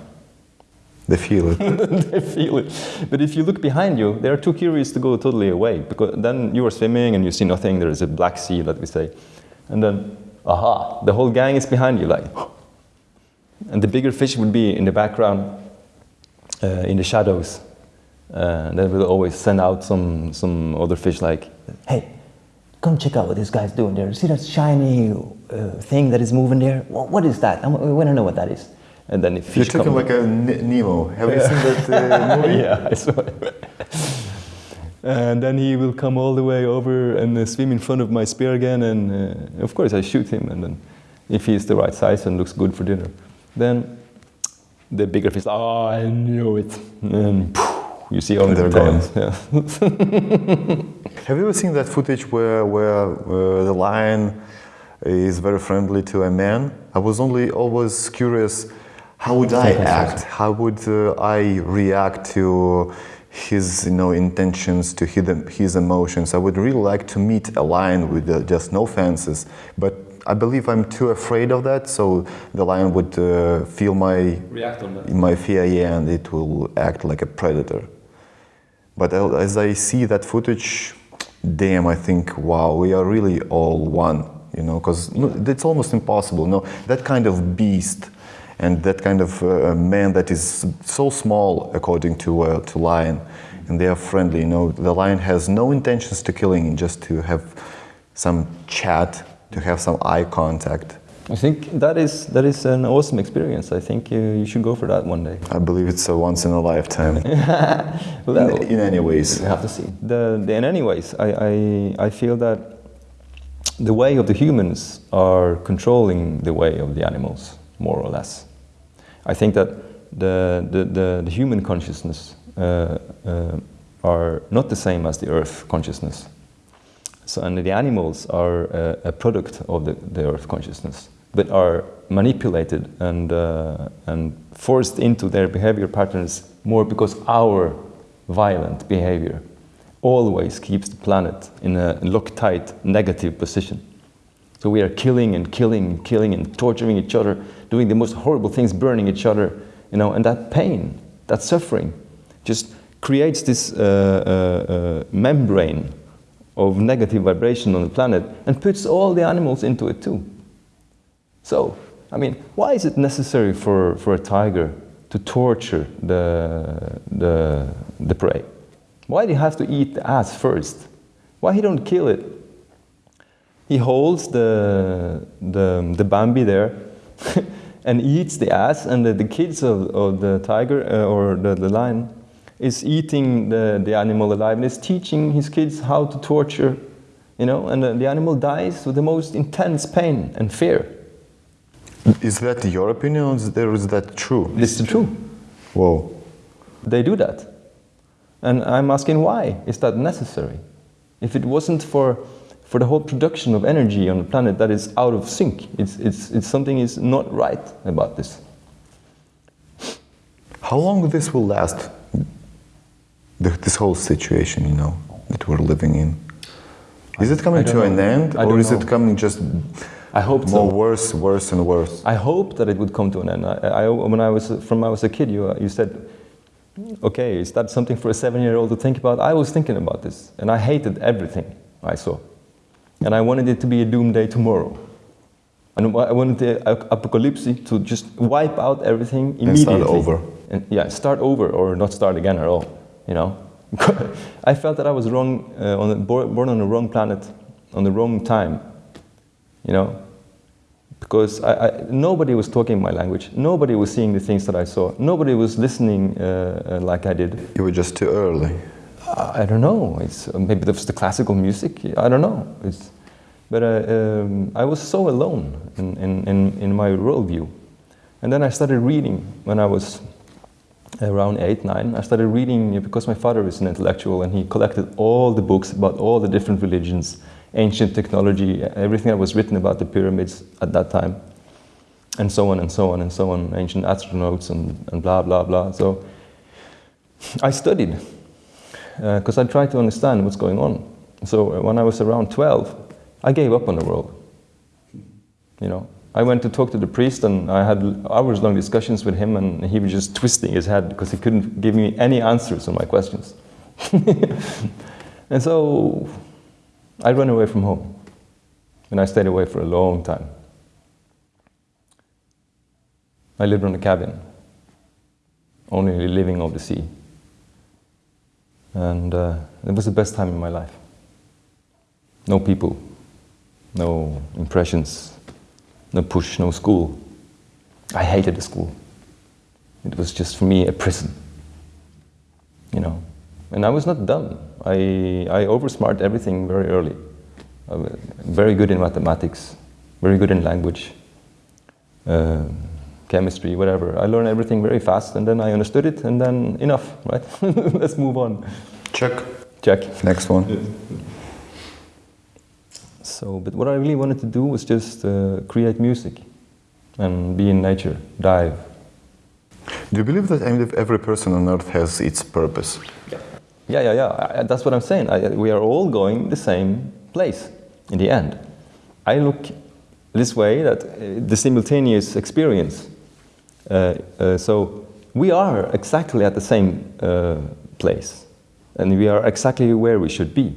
They feel it. they feel it. But if you look behind you, they are too curious to go totally away because then you are swimming and you see nothing. There is a black sea, let me say. And then, aha, the whole gang is behind you like, and the bigger fish would be in the background, uh, in the shadows. Uh, they will always send out some, some other fish like, hey, come check out what this guy's doing there. See that shiny uh, thing that is moving there? what is that? I want to know what that is. And then if You're talking like a Nemo. Have you seen that uh, movie? yeah, I saw it. and then he will come all the way over and uh, swim in front of my spear gun. And uh, of course, I shoot him. And then if he's the right size and looks good for dinner, then the bigger fish, oh, I knew it. And you see all the tails. Yeah. Have you ever seen that footage where, where the lion is very friendly to a man? I was only always curious how would I act? How would uh, I react to his you know, intentions, to his, his emotions? I would really like to meet a lion with uh, just no fences, but I believe I'm too afraid of that, so the lion would uh, feel my, my fear yeah, and it will act like a predator. But as I see that footage, damn, I think, wow, we are really all one, you know, because it's almost impossible. No, that kind of beast and that kind of uh, man that is so small according to uh, to lion and they are friendly you know the lion has no intentions to killing just to have some chat to have some eye contact I think that is that is an awesome experience. I think you, you should go for that one day. I believe it's a once in a lifetime. well, in, in, any ways, you have to see. The, the in any ways, I, I I feel that the way of the humans are controlling the way of the animals, more or less. I think that the, the, the, the human consciousness uh, uh, are not the same as the earth consciousness. So, and the animals are a, a product of the, the earth consciousness, but are manipulated and, uh, and forced into their behavior patterns more because our violent behavior always keeps the planet in a locked tight negative position. So we are killing and killing and killing and torturing each other, doing the most horrible things, burning each other, you know, and that pain, that suffering, just creates this uh, uh, uh, membrane of negative vibration on the planet and puts all the animals into it too. So, I mean, why is it necessary for, for a tiger to torture the, the, the prey? Why do you have to eat the ass first? Why he don't kill it he holds the, the, the Bambi there and eats the ass and the, the kids of, of the tiger uh, or the, the lion is eating the, the animal alive and is teaching his kids how to torture, you know, and the, the animal dies with the most intense pain and fear. Is that your opinion or is that true? This is true. Whoa. They do that. And I'm asking why? Is that necessary? If it wasn't for, for the whole production of energy on the planet that is out of sync, it's, it's, it's something is not right about this. How long this will last? This whole situation, you know, that we're living in. Is it coming to an end, or is know. it coming just I hope more so. worse, worse, and worse? I hope that it would come to an end. I, I, when I was from I was a kid, you, you said, "Okay, is that something for a seven-year-old to think about?" I was thinking about this, and I hated everything I saw, and I wanted it to be a doomsday tomorrow. And I wanted the apocalypse to just wipe out everything And immediately. start over. And, yeah, start over or not start again at all. You know, I felt that I was wrong, uh, on the, born born on the wrong planet, on the wrong time. You know, because I, I, nobody was talking my language. Nobody was seeing the things that I saw. Nobody was listening uh, uh, like I did. You were just too early. I, don't know. It's maybe that's the classical music. I don't know. It's, but uh, um, I was so alone in, in, in, in my worldview. And then I started reading when I was around eight, nine. I started reading because my father is an intellectual and he collected all the books about all the different religions, ancient technology, everything that was written about the pyramids at that time, and so on and so on and so on, ancient astronauts and, and blah, blah, blah. So I studied because I tried to understand what's going on. So uh, when I was around 12, I gave up on the world. You know, I went to talk to the priest and I had hours-long discussions with him, and he was just twisting his head because he couldn't give me any answers on my questions. and so I ran away from home, and I stayed away for a long time. I lived on a cabin, only living off the sea. And uh, it was the best time in my life. No people, no impressions, no push, no school. I hated the school. It was just for me a prison. You know, and I was not dumb. I, I oversmart everything very early. Very good in mathematics, very good in language, uh, chemistry, whatever. I learned everything very fast, and then I understood it, and then enough, right? Let's move on. Check. Check. Next one. So, but what I really wanted to do was just uh, create music and be in nature, dive. Do you believe that every person on earth has its purpose? Yeah, yeah, yeah. I, I- that's what I'm saying. I, we are all going the same place in the end. I look this way that uh, the simultaneous experience. Uh, uh, so we are exactly at the same uh, place, and we are exactly where we should be.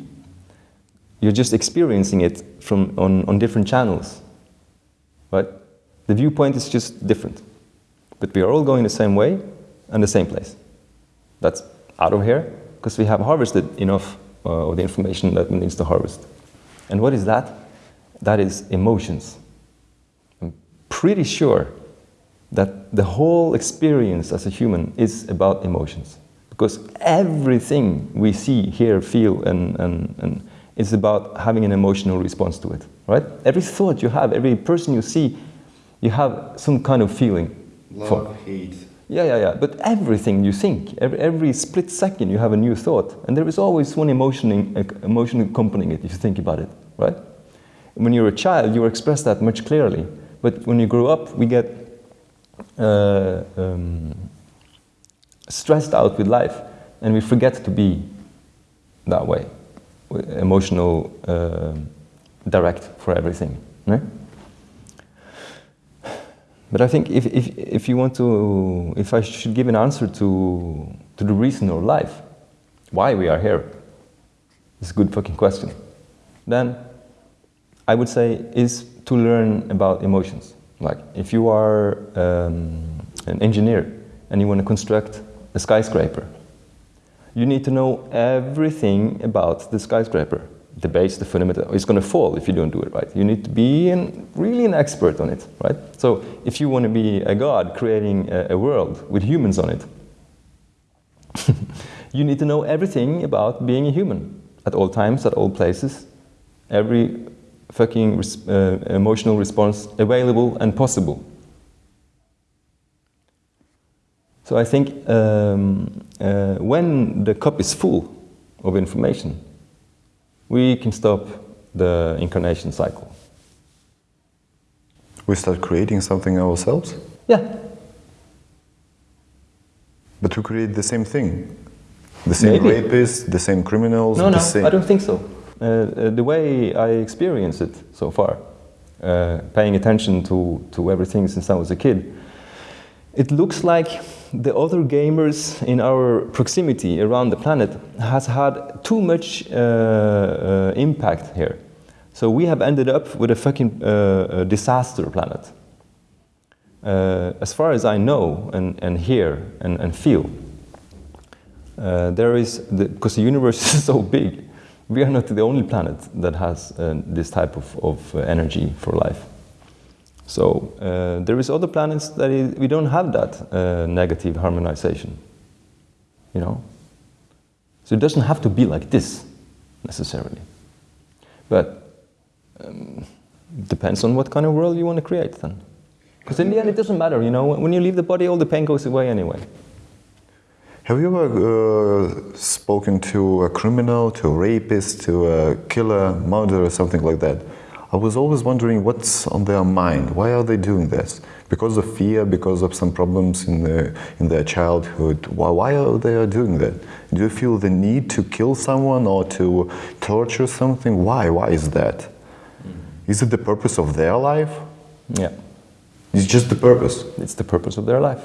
You're just experiencing it from on, on different channels, right? The viewpoint is just different, but we are all going the same way and the same place. That's out of here because we have harvested enough uh, of the information that we needs to harvest. And what is that? That is emotions. I'm pretty sure that the whole experience as a human is about emotions. Because everything we see, hear, feel, and, and, and is about having an emotional response to it, right? Every thought you have, every person you see, you have some kind of feeling for. hate. Yeah, yeah, yeah. But everything you think, every, every split second, you have a new thought, and there is always one emotion, in, uh, emotion accompanying it if you think about it, right? When you're a child, you express that much clearly, but when you grow up, we get uh, um, stressed out with life, and we forget to be that way, emotional, uh, direct for everything. But I think if, if, if you want to, if I should give an answer to, to the reason or life, why we are here, it's a good fucking question, then I would say is to learn about emotions. Like if you are um, an engineer and you want to construct a skyscraper, you need to know everything about the skyscraper. The base, the fundament, it's going to fall if you don't do it right. You need to be an, really an expert on it, right? So if you want to be a god creating a, a world with humans on it, you need to know everything about being a human at all times, at all places, every fucking res- uh, emotional response available and possible. So I think um, uh, when the cup is full of information, we can stop the incarnation cycle. We start creating something ourselves, Yeah, but we create the same thing. The same Maybe. rapists, the same criminals, no, the no, same. I don't think so. Uh, uh, the way I experience it so far, uh, paying attention to, to everything since I was a kid, it looks like the other gamers in our proximity around the planet has had too much uh, uh, impact here. So we have ended up with a fucking uh, disaster planet. As far as I know and, and hear and, and feel, there is, because the, universe is so big, we are not the only planet that has uh, this type of, of uh, energy for life. So uh, there is other planets that we don't have that uh, negative harmonization, you know. So it doesn't have to be like this necessarily, but um, depends on what kind of world you want to create then. Because in the end, it doesn't matter, you know. When you leave the body, all the pain goes away anyway. Have you ever uh, spoken to a criminal, to a rapist, to a killer, murderer, or something like that? I was always wondering what's on their mind. Why are they doing this? Because of fear, because of some problems in, the, in their childhood. Why, why are they doing that? Do you feel the need to kill someone or to torture something? Why? Why is that? Is it the purpose of their life? Yeah, It's just the purpose. it's the purpose of their life.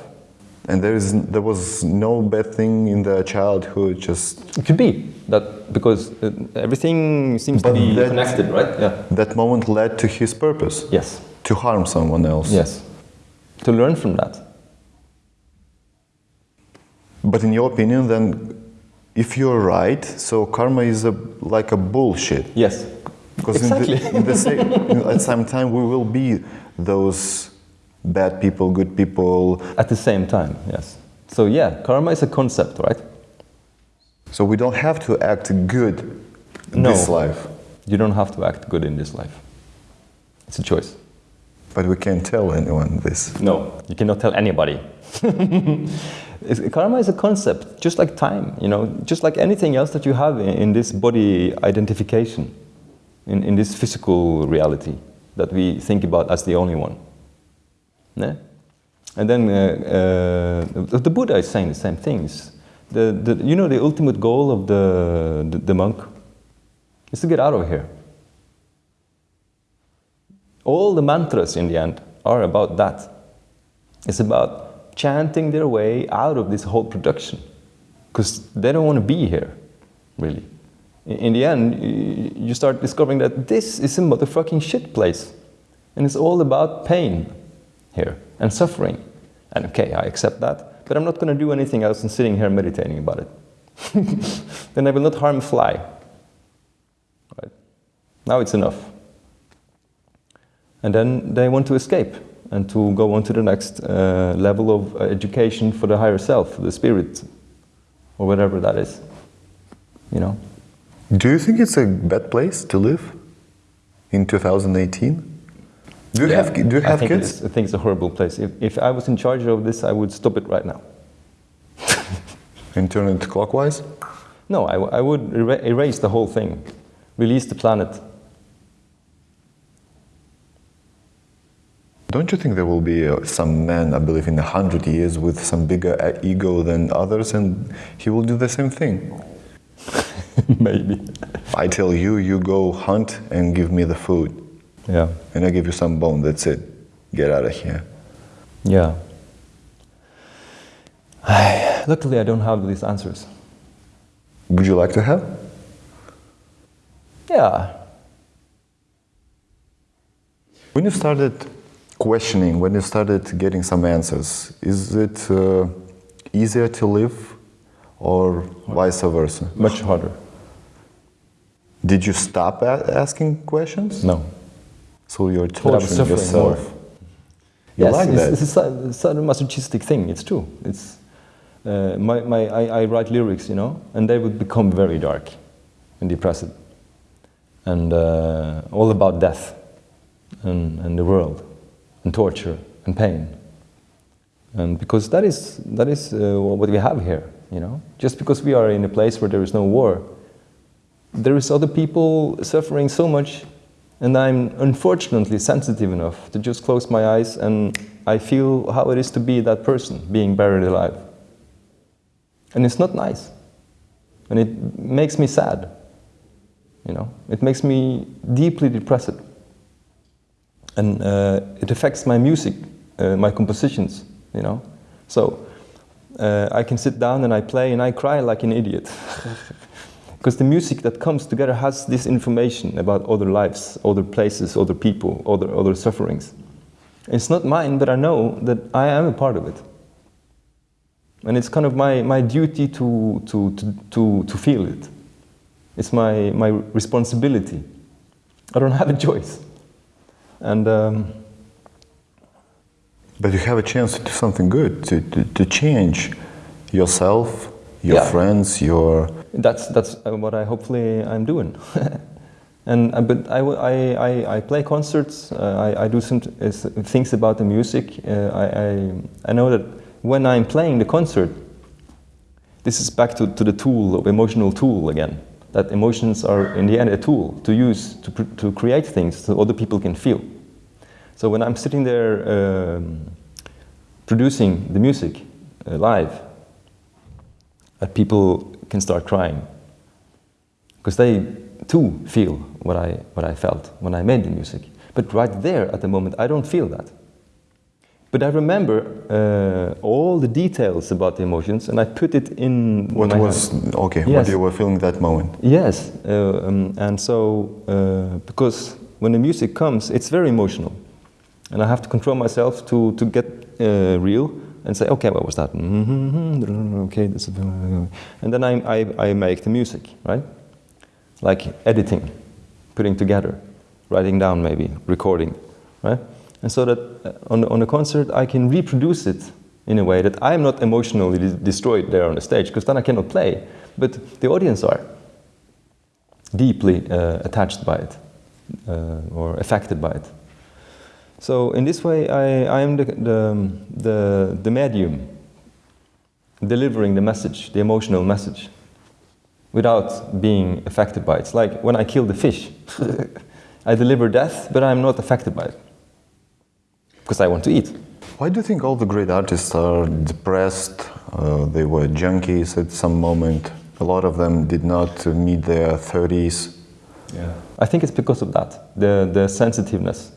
And there is there was no bad thing in their childhood. Just It could be that because uh, everything seems But to be that- connected, right? Yeah. that moment led to his purpose Yes. to harm someone else. Yes. To learn from that. But in your opinion, then, if you're right, so karma is a, like a bullshit. Yes. Because Exactly. in the, in the same, at the same time, we will be those bad people, good people. At the same time, yes. So yeah, karma is a concept, right? So we don't have to act good in No. this life, You don't have to act good in this life. It's a choice. but we can't tell anyone this. No, you cannot tell anybody. Karma is a concept, just like time, you know, just like anything else that you have in, in this body identification, in, in this physical reality that we think about as the only one. Yeah? And then uh, uh, the, Buddha is saying the same things. The, the, you know, the ultimate goal of the, the, the monk is to get out of here. All the mantras in the end are about that. It's about chanting their way out of this whole production because they don't want to be here, really. In, in the end, you start discovering that this is a motherfucking shit place and it's all about pain here and suffering. And okay, I accept that, but I'm not going to do anything else than sitting here meditating about it. then I will not harm a fly. Right? Now it's enough. And then they want to escape and to go on to the next uh, level of uh, education for the higher self, the spirit, or whatever that is. You know? Do you think it's a bad place to live in 2018? Do you have do you have it kids? is- I think it's a horrible place. If, if I was in charge of this, I would stop it right now. And turn it clockwise? No, I, I would era- erase the whole thing, release the planet. Don't you think there will be uh, some man, I believe, in a hundred years with some bigger uh, ego than others, and he will do the same thing? Maybe. I tell you, you go hunt and give me the food, Yeah. and I give you some bone. That's it. Get out of here. Yeah. I, luckily, I don't have these answers. Would you like to have? Yeah. When you started questioning, when you started getting some answers, is it uh, easier to live, or vice versa? Much harder. Did you stop a- asking questions? No. So you're But I was torturing suffering yourself. more. You yes, like it's, that? it's a sa- it's a masochistic thing. It's true. It's uh, my, my, I, I write lyrics, you know, and they would become very dark and depressing, and uh, all about death and, and the world, and torture and pain, and because that is that is uh, what we have here, you know. Just because we are in a place where there is no war, there is other people suffering so much and I'm unfortunately sensitive enough to just close my eyes and I feel how it is to be that person being buried alive. And it's not nice. And it makes me sad. You know, it makes me deeply depressed. And uh, it affects my music, uh, my compositions, you know. So uh, I can sit down and I play and I cry like an idiot. Because the music that comes together has this information about other lives, other places, other people, other, other sufferings. It's not mine, but I know that I am a part of it. And it's kind of my, my duty to, to, to, to, to feel it. It's my, my responsibility. I don't have a choice. And um, but you have a chance to do something good, to, to, to change yourself, your Yeah. friends, your that's that's uh, what I hopefully I'm doing. and uh, but I play concerts. Uh, I, I do some uh, things about the music. Uh, I, I I know that when I'm playing the concert, this is back to, to the tool of emotional tool again. That emotions are in the end a tool to use to to create things so other people can feel. So when I'm sitting there um, producing the music uh, live, that people can start crying because they too feel what I, what I felt when I made the music. But right there at the moment, I don't feel that. But I remember uh, all the details about the emotions and I put it in what was hand. okay, what Yes. you were feeling that moment. Yes, uh, um, and so uh, because when the music comes, it's very emotional, and I have to control myself to to get uh, real and say, okay, what was that? Mm-hmm, okay, this is, and then I, I I make the music, right? Like editing, putting together, writing down, maybe recording, right? And so that uh, on on the concert I can reproduce it in a way that I'm not emotionally destroyed there on the stage, because then I cannot play, but the audience are deeply uh, attached by it uh, or affected by it. So in this way, I, I am the, the, the, the medium delivering the message, the emotional message, without being affected by it. It's like when I kill the fish. I deliver death, but I'm not affected by it because I want to eat. Why do you think all the great artists are depressed? Uh, they were junkies at some moment. A lot of them did not meet their 30s. Yeah. I think it's because of that, the, the sensitiveness,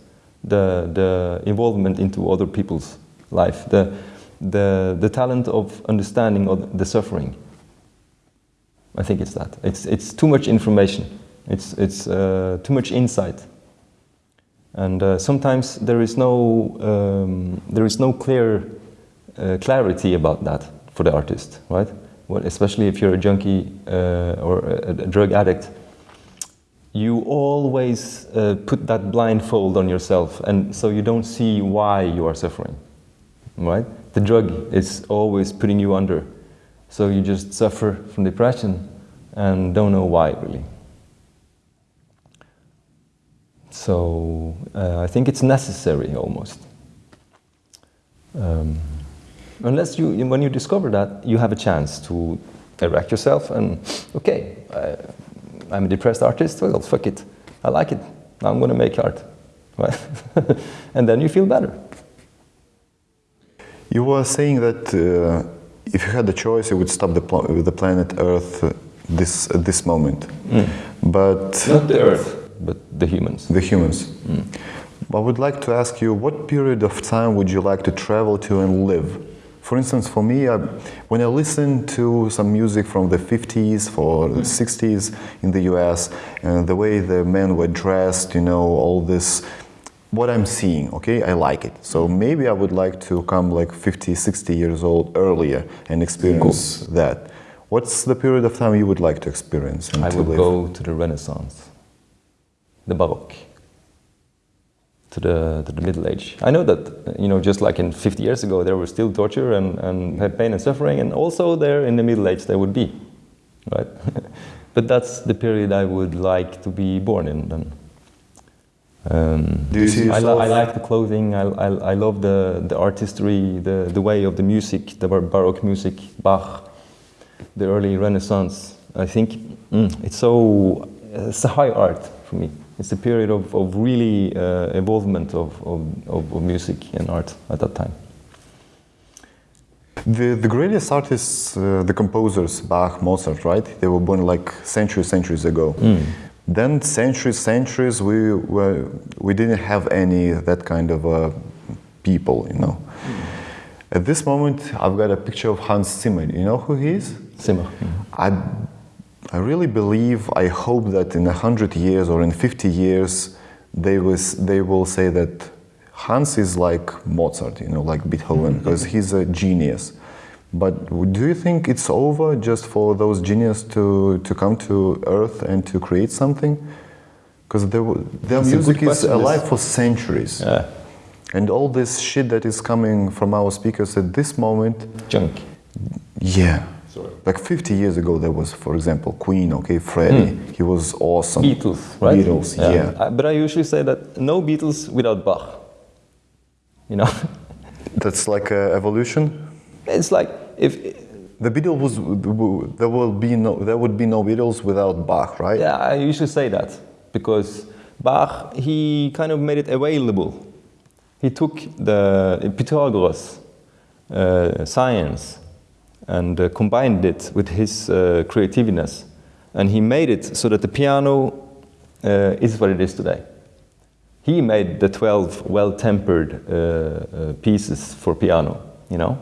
the, the involvement into other people's life, the, the, the talent of understanding of the suffering. I think it's that. It's, it's too much information. It's, it's uh, too much insight. And uh, sometimes there is no, um, there is no clear uh, clarity about that for the artist, right? Well, especially if you're a junkie uh, or a, a drug addict, you always uh, put that blindfold on yourself, and so you don't see why you are suffering, right? The drug is always putting you under, so you just suffer from depression and don't know why really. So uh, I think it's necessary almost. Um, unless you, when you discover that, you have a chance to erect yourself and, okay, I'm a depressed artist, well, fuck it. I like it. Now I'm going to make art. Right? and then you feel better. You were saying that uh, if you had the choice, you would stop the, pl- the planet Earth uh, this, at this moment. But Not the earth, but the humans. the humans. I would like to ask you, what period of time would you like to travel to and live? For instance, for me, I, when I listen to some music from the 50s or the mm-hmm. 60s in the US, and the way the men were dressed, you know, all this, what I'm seeing, okay, I like it. So mm-hmm. maybe I would like to come like 50, 60 years old earlier and experience that. What's the period of time you would like to experience I would live? go to the Renaissance, the Baroque, to the, to the Middle Age. I know that, you know, just like in 50 years ago, there was still torture and, and pain and suffering, and also there in the Middle Age there would be, right? but that's the period I would like to be born in then. Um, Do you see I, lo- I like the clothing, I, I, I love the, the artistry, the, the way of the music, the bar- Baroque music, Bach, the early Renaissance. I think mm, it's so it's a high art for me. It's a period of, of really uh, evolvement of, of, of, music and art at that time. The, the greatest artists, uh, the composers, Bach, Mozart, right? They were born like centuries, centuries ago. Then centuries, centuries, we were, we didn't have any that kind of uh, people, you know. At this moment, I've got a picture of Hans Zimmer. You know who he is? Zimmer. I, I really believe, I hope that in a hundred years or in 50 years, they, was, they will say that Hans is like Mozart, you know, like Beethoven, because he's a genius. But do you think it's over just for those geniuses to, to come to Earth and to create something? Because their, music is alive for centuries. Yeah. And all this shit that is coming from our speakers at this moment, Junk. yeah. Sorry. Like 50 years ago, there was, for example, Queen, okay, Freddie. He was awesome. Beatles, right? Beatles, yeah. I- but I usually say that no Beatles without Bach. You know, That's like a evolution. it's like if The Beatles was there will be no there would be no Beatles without Bach, right? Yeah, I usually say that because Bach, he kind of made it available. He took the Pythagoras uh, science and uh, combined it with his uh, creativeness, and he made it so that the piano uh, is what it is today. He made the 12 well-tempered uh, uh, pieces for piano, you know.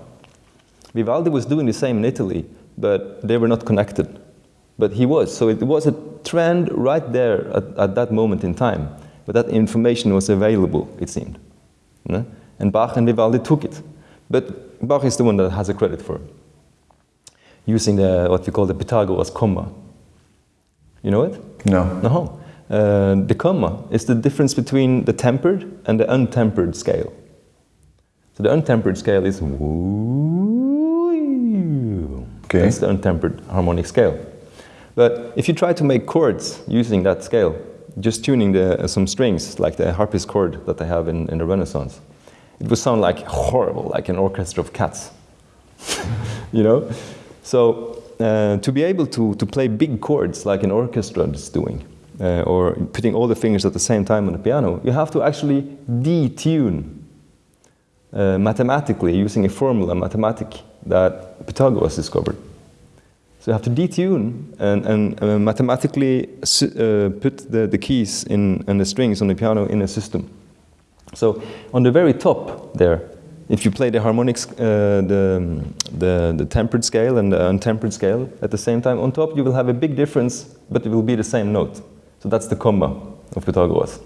Vivaldi was doing the same in Italy, but they were not connected. But he was, so it was a trend right there at, at that moment in time. But that information was available, it seemed. No? And Bach and Vivaldi took it. But Bach is the one that has the credit for it. Using the, what we call the Pythagoras comma. You know it? No. No. Uh, the comma is the difference between the tempered and the untempered scale. So the untempered scale is. Okay. That's the untempered harmonic scale. But if you try to make chords using that scale, just tuning the, uh, some strings, like the harpist chord that they have in, in the Renaissance, it would sound like horrible, like an orchestra of cats. you know? So uh, to be able to, to play big chords like an orchestra is doing, uh, or putting all the fingers at the same time on the piano, you have to actually detune uh, mathematically using a formula, mathematic, that Pythagoras discovered. So you have to detune and, and uh, mathematically uh, put the, the keys in, and the strings on the piano in a system. So on the very top there, if you play the harmonics, uh, the, the, the tempered scale and the untempered scale at the same time, on top you will have a big difference, but it will be the same note. So that's the comma of Pythagoras.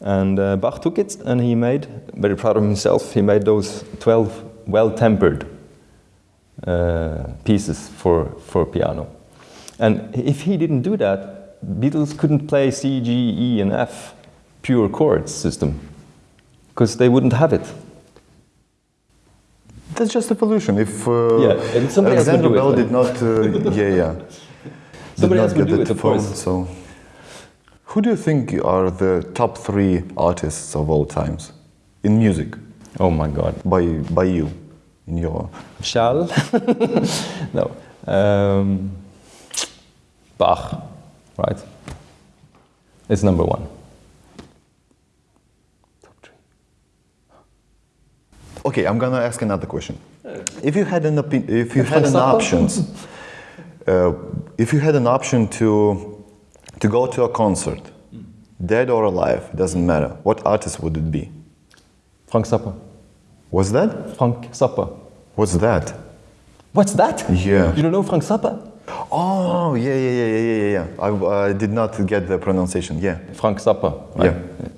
And uh, Bach took it and he made, very proud of himself, he made those 12 well-tempered uh, pieces for, for piano. And if he didn't do that, Beatles couldn't play C, G, E, and F pure chords system because they wouldn't have it. That's just evolution. If uh, Yeah, and somebody else Alexander it, Bell right? did not, uh, yeah, yeah, did Somebody not else would get do that it, phone. So, who do you think are the top three artists of all times in music Oh my God. by by you, in your? Charles? no. Um, Bach, right? It's number one. Top three. Okay, I'm gonna ask another question. If you had an opi- if you had an Zappa? options, uh, if you had an option to to go to a concert, dead or alive, it doesn't matter. What artist would it be? Frank Zappa. Was that? Frank Zappa. What's that? What's that? Yeah. You don't know Frank Zappa? Oh, yeah, yeah, yeah, yeah, yeah, yeah. I uh, did not get the pronunciation. Yeah. Frank Zappa. right? Yeah.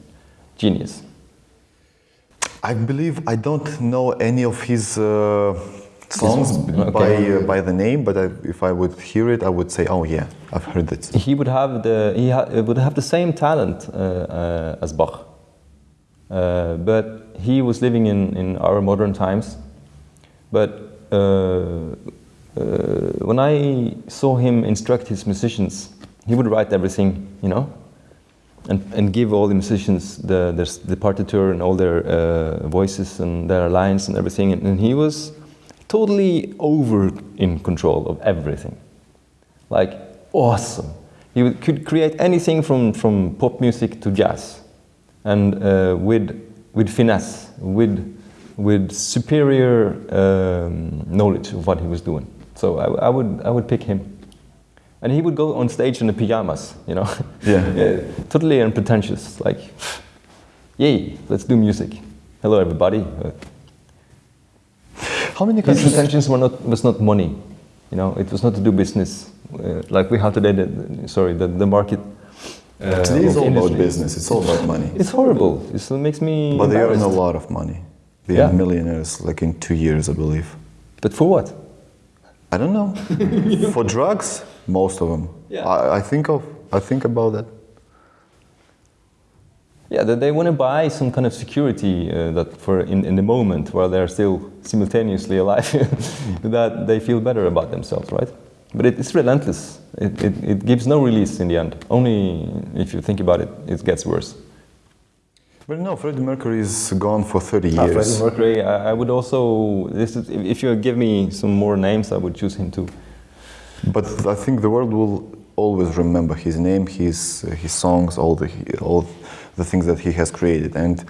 Genius. I believe I don't know any of his uh, songs Songs? by uh, by the name, but I, if I would hear it, I would say, "Oh yeah, I've heard it." He would have the he ha- would have the same talent uh, uh, as Bach, uh, but he was living in, in our modern times. But uh, uh, when I saw him instruct his musicians, he would write everything, you know, and, and give all the musicians the, the, the partiture and all their uh, voices and their lines and everything. And, and he was totally over in control of everything. like awesome. He could create anything from, from pop music to jazz, and uh, with with finesse, with with superior um, knowledge of what he was doing. So I, I would I would pick him, and he would go on stage in the pajamas, you know, Yeah. yeah totally unpretentious, like, yay, let's do music. Hello, everybody. How many his intentions were not was not money, you know. It was not to do business, uh, like we have today. The, sorry, the, the market. Uh, Today is all about business. It's all about money. It's horrible. It makes me. But they earn a lot of money. They Yeah. are millionaires, like in two years, I believe. But for what? I don't know. For drugs, most of them. Yeah. I, I think of. I think about that. Yeah, that they want to buy some kind of security uh, that for in, in the moment while they're still simultaneously alive, that they feel better about themselves, right? But it, it's relentless. It, it, it gives no release in the end. Only if you think about it, it gets worse. But no, Freddie Mercury is gone for 30 Uh, years. Freddie Mercury, I, I would also. This is, if you give me some more names, I would choose him too. But I think the world will always remember his name, his his songs, all the all the things that he has created. And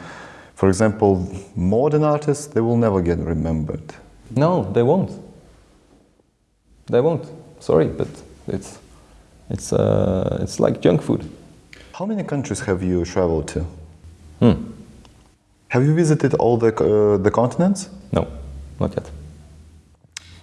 for example, modern artists, they will never get remembered. No, they won't. They won't. Sorry, but it's it's uh, it's like junk food. How many countries have you traveled to? Hmm. Have you visited all the uh, the continents? No, not yet.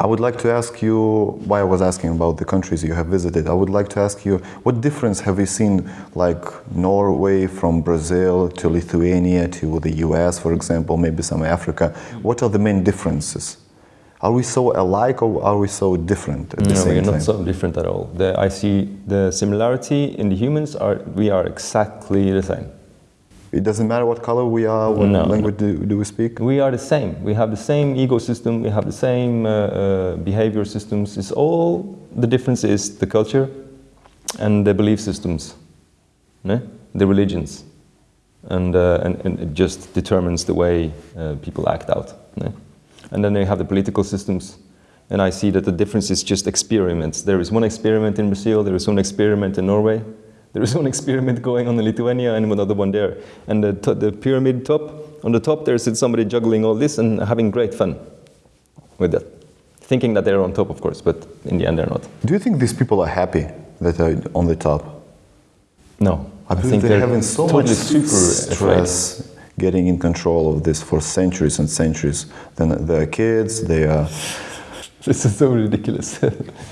I would like to ask you why I was asking about the countries you have visited. I would like to ask you what difference have you seen, like Norway from Brazil to Lithuania to the US, for example, maybe some Africa. What are the main differences? Are we so alike or are we so different at the No, same we're time? not so different at all. The, I see the similarity in the humans are we are exactly the same. It doesn't matter what color we are, what No, language do, do we speak. We are the same. We have the same ecosystem. We have the same uh, uh, behavior systems. It's all the difference is the culture and the belief systems, the religions, and, uh, and and it just determines the way uh, people act out. And then they have the political systems. And I see that the difference is just experiments. There is one experiment in Brazil. There is one experiment in Norway. There is one experiment going on in Lithuania and another one there. And the, the pyramid top, on the top, there's somebody juggling all this and having great fun with that. Thinking that they're on top, of course, but in the end, they're not. Do you think these people are happy that they're on the top? No. I, believe think they're they're having so totally much super afraid. stress getting in control of this for centuries and centuries. Then their kids, they are. This is so ridiculous.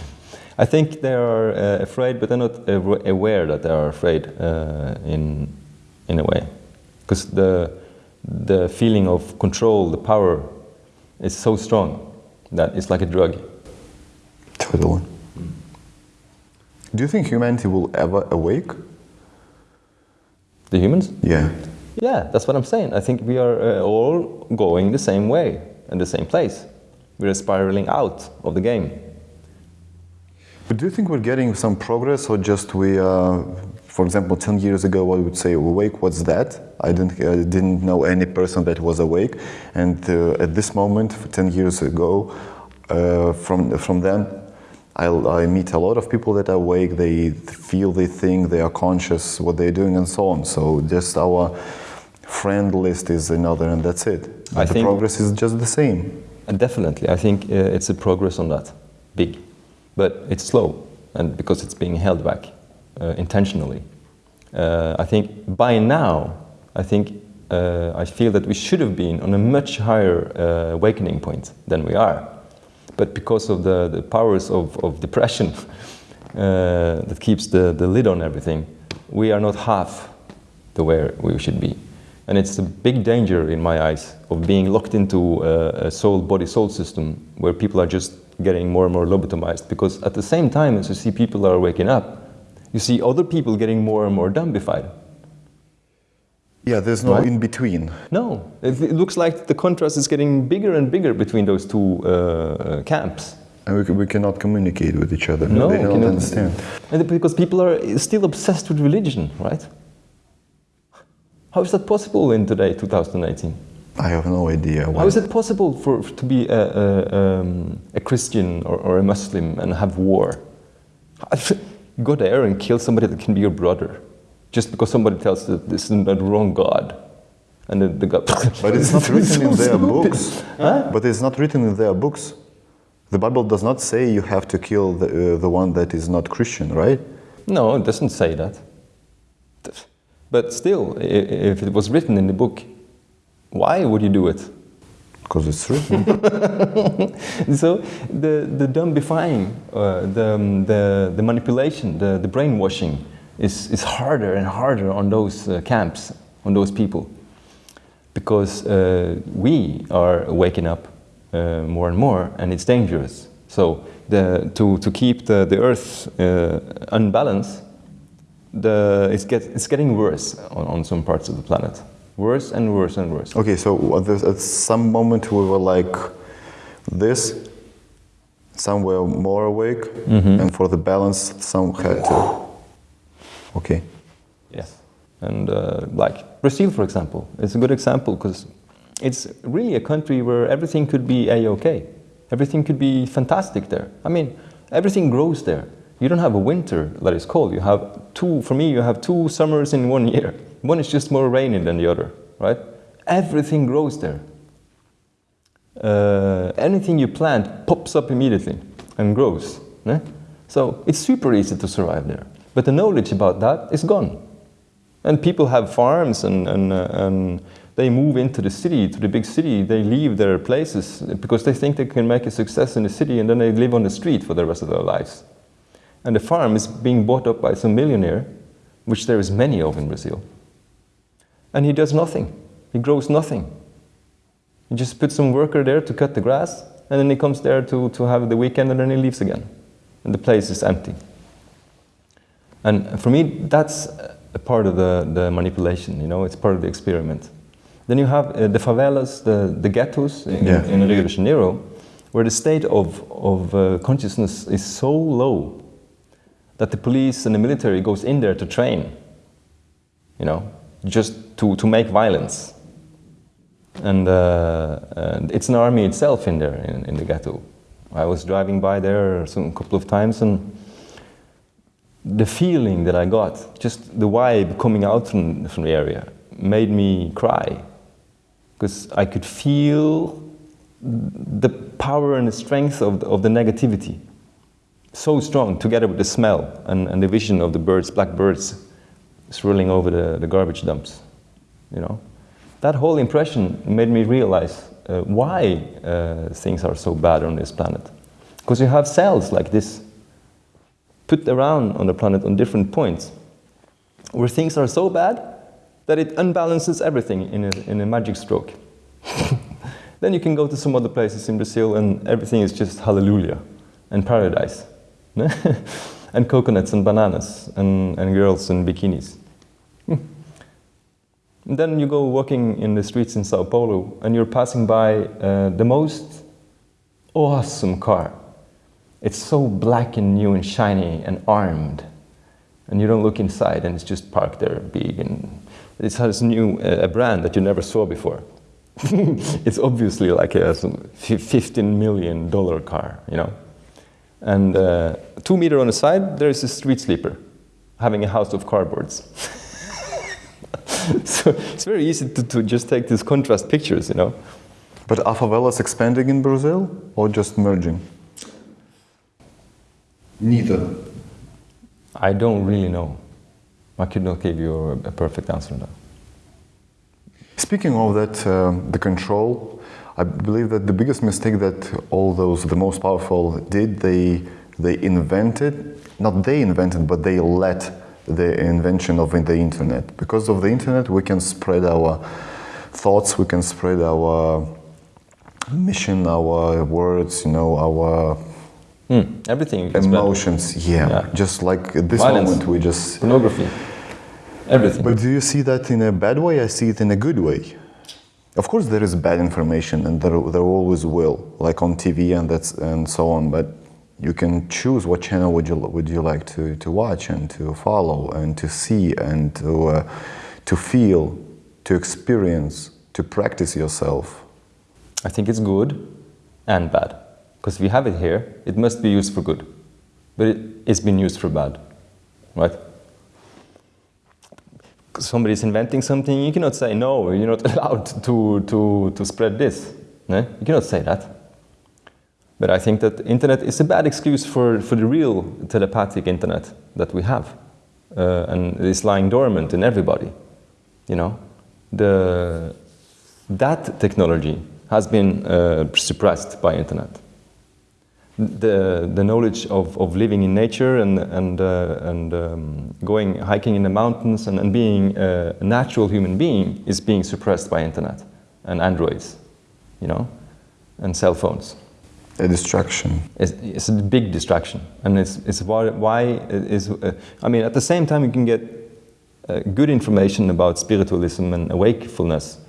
I think they are uh, afraid, but they're not aware that they are afraid uh, in, in a way. Because the, the feeling of control, the power, is so strong that it's like a drug. Totally. Do you think humanity will ever awake? The humans? Yeah. Yeah, that's what I'm saying. I think we are uh, all going the same way and the same place. We're spiraling out of the game. But do you think we're getting some progress, or just we, uh, for example, 10 years ago, I would say awake, what's that? I didn't, I didn't know any person that was awake. And uh, at this moment, 10 years ago, uh, from, from then, I, I meet a lot of people that are awake, they feel, they think, they are conscious what they're doing, and so on. So just our friend list is another, and that's it. I the think- progress is just the same. Definitely, I think uh, it's a progress on that, big, but it's slow, and because it's being held back uh, intentionally. Uh, I think by now, I think uh, I feel that we should have been on a much higher uh, awakening point than we are, but because of the, the powers of, of depression uh, that keeps the, the lid on everything, we are not half the way we should be. And it's a big danger in my eyes of being locked into a, a soul body soul system where people are just getting more and more lobotomized. Because at the same time as you see people are waking up, you see other people getting more and more dumbified. Yeah, there's no Right. in between. No, it, it looks like the contrast is getting bigger and bigger between those two uh, uh, camps. And we, we cannot communicate with each other. No, they we don't cannot- understand. And because people are still obsessed with religion, right? How is that possible in today, 2018? I have no idea. Why. How is it possible for to be a, a, um, a Christian or, or a Muslim and have war? Go there and kill somebody that can be your brother, just because somebody tells you that this is the wrong God. And the, the God. But it's not written in their stupid. books. But it's not written in their books. The Bible does not say you have to kill the, uh, the one that is not Christian, right? No, it doesn't say that. But still, if it was written in the book, why would you do it? Because it's true. so the, the dumbifying, uh, the, um, the, the manipulation, the, the brainwashing is, is harder and harder on those uh, camps, on those people. Because uh, we are waking up uh, more and more and it's dangerous. So the, to, to keep the, the earth uh, unbalanced, the, it's, get, it's getting worse on, on some parts of the planet. Worse and worse and worse. okay, so at, at some moment we were like this, some were more awake, and for the balance, some had to. Okay. Yes. And uh, like Brazil, for example, it's a good example because it's really a country where everything could be a-okay. Everything could be fantastic there. I mean, everything grows there. You don't have a winter that is cold. You have two, for me, you have two summers in one year. One is just more rainy than the other, right? Everything grows there. Uh, anything you plant pops up immediately and grows. So it's super easy to survive there. But the knowledge about that is gone. And people have farms and, and, uh, and they move into the city, to the big city. They leave their places because they think they can make a success in the city and then they live on the street for the rest of their lives. And the farm is being bought up by some millionaire, which there is many of in Brazil. And he does nothing. He grows nothing. He just puts some worker there to cut the grass, and then he comes there to, to have the weekend, and then he leaves again. And the place is empty. And for me, that's a part of the, the manipulation, you know, it's part of the experiment. Then you have uh, the favelas, the, the ghettos in, Yeah. in Rio de Janeiro, where the state of, of uh, consciousness is so low that the police and the military goes in there to train, you know, just to, to make violence. And, uh, and it's an army itself in there, in, in the ghetto. I was driving by there a couple of times and the feeling that I got, just the vibe coming out from, from the area, made me cry. Because I could feel the power and the strength of the, of the negativity. So strong, together with the smell and, and the vision of the birds, black birds, swirling over the, the garbage dumps. You know? That whole impression made me realize uh, why uh, things are so bad on this planet. Because you have cells like this put around on the planet on different points where things are so bad that it unbalances everything in a, in a magic stroke. then you can go to some other places in Brazil and everything is just hallelujah and paradise. and coconuts and bananas and, and girls in bikinis. And then you go walking in the streets in Sao Paulo and you're passing by uh, the most awesome car. It's so black and new and shiny and armed. And you don't look inside and it's just parked there big and it has new uh, a brand that you never saw before. it's obviously like a 15 million dollar car, you know. And uh, two meter on the side, there is a street sleeper having a house of cardboards. so it's very easy to, to just take these contrast pictures, you know. But are favelas expanding in Brazil or just merging? Neither. I don't really know. I could not give you a, a perfect answer on that. Speaking of that, um, the control, I believe that the biggest mistake that all those, the most powerful, did, they, they invented, not they invented, but they let the invention of the internet. Because of the internet, we can spread our thoughts, we can spread our mission, our words, you know, our Hmm, everything you can spend. emotions. Yeah, Yeah. just like at this Violence. moment, we just Pornography. Everything. But do you see that in a bad way? I see it in a good way. Of course, there is bad information, and there, there always will, like on TV and that's and so on. But you can choose what channel would you would you like to, to watch and to follow and to see and to uh, to feel, to experience, to practice yourself. I think it's good and bad. Because you have it here, it must be used for good. but it, it's been used for bad, right? Somebody's inventing something, you cannot say, no, you're not allowed to, to, to spread this. You cannot say that. But I think that internet is a bad excuse for, for the real telepathic internet that we have. Uh, and it's lying dormant in everybody. You know, the, that technology has been uh, suppressed by internet. The, the knowledge of, of living in nature and, and, uh, and um, going hiking in the mountains and, and being a natural human being is being suppressed by internet and androids, you know, and cell phones. A distraction. It's, it's a big distraction, and it's, it's why, why is. Uh, I mean, at the same time, you can get uh, good information about spiritualism and wakefulness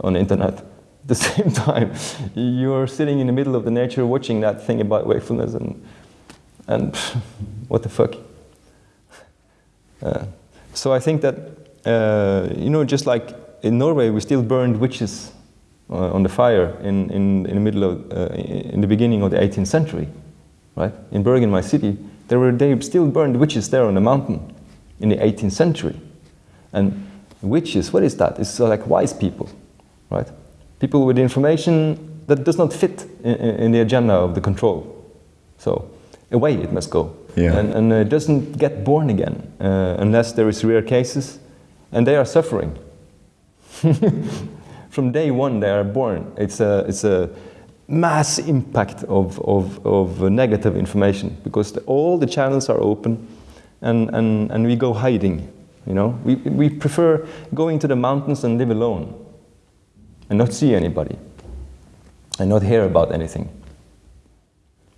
on the internet. The same time, you're sitting in the middle of the nature watching that thing about wakefulness, and and what the fuck. Uh, so I think that uh, you know, just like in Norway, we still burned witches uh, on the fire in, in, in the middle of, uh, in the beginning of the 18th century, right? In Bergen, my city, there were, they still burned witches there on the mountain in the 18th century. And witches, what is that? It's like wise people, right? People with information that does not fit in, in the agenda of the control. So away it must go. Yeah. And, and it doesn't get born again uh, unless there is rare cases, and they are suffering. From day one, they are born. It's a, it's a mass impact of, of, of negative information because the, all the channels are open and, and, and we go hiding. You know, we, we prefer going to the mountains and live alone and not see anybody and not hear about anything.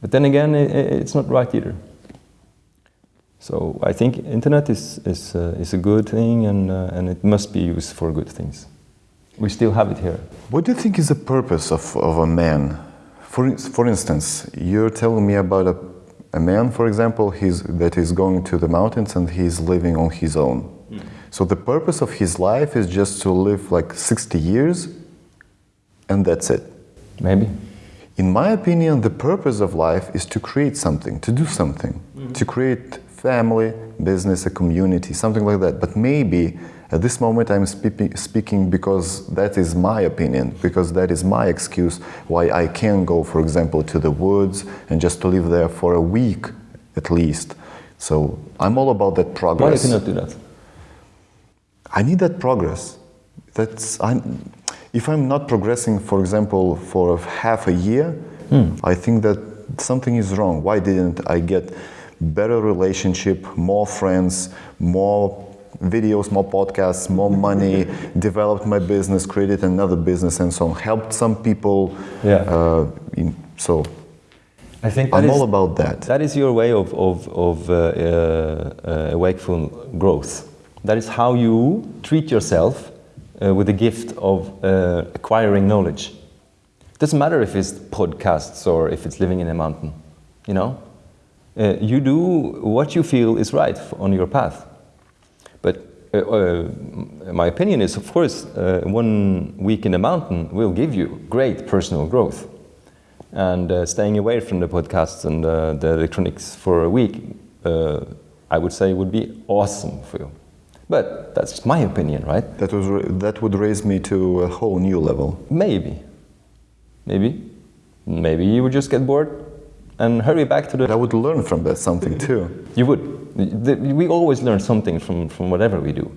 But then again, it's not right either. So I think internet is, is, uh, is a good thing and, uh, and it must be used for good things. We still have it here. What do you think is the purpose of, of a man? For, for instance, you're telling me about a, a man, for example, he's, that is going to the mountains and he's living on his own. So the purpose of his life is just to live like 60 years and that's it. Maybe. In my opinion, the purpose of life is to create something, to do something, mm-hmm. to create family, business, a community, something like that. But maybe at this moment I'm speaking, speaking because that is my opinion, because that is my excuse why I can go, for example, to the woods and just to live there for a week at least. So I'm all about that progress. Why you cannot do that? I need that progress. That's I'm, if I'm not progressing, for example, for half a year, I think that something is wrong. Why didn't I get better relationship, more friends, more videos, more podcasts, more money, developed my business, created another business, and so on. Helped some people. Yeah. Uh, in, so I think I'm is- all about that. That is your way of, of, of uh, uh, uh, wakeful growth. That is how you treat yourself uh, with the gift of uh, acquiring knowledge. It Doesn't matter if it's podcasts or if it's living in a mountain, you know? Uh, you do what you feel is right on your path. But uh, uh, my opinion is, of course, uh, one week in the mountain will give you great personal growth. And staying away from the podcasts and the electronics for a week, I would say would be awesome for you. But that's my opinion, right? That was that would raise me to a whole new level. Maybe. Maybe. Maybe you would just get bored and hurry back to the. I would learn from that something too. You would. We always learn something from, from whatever we do.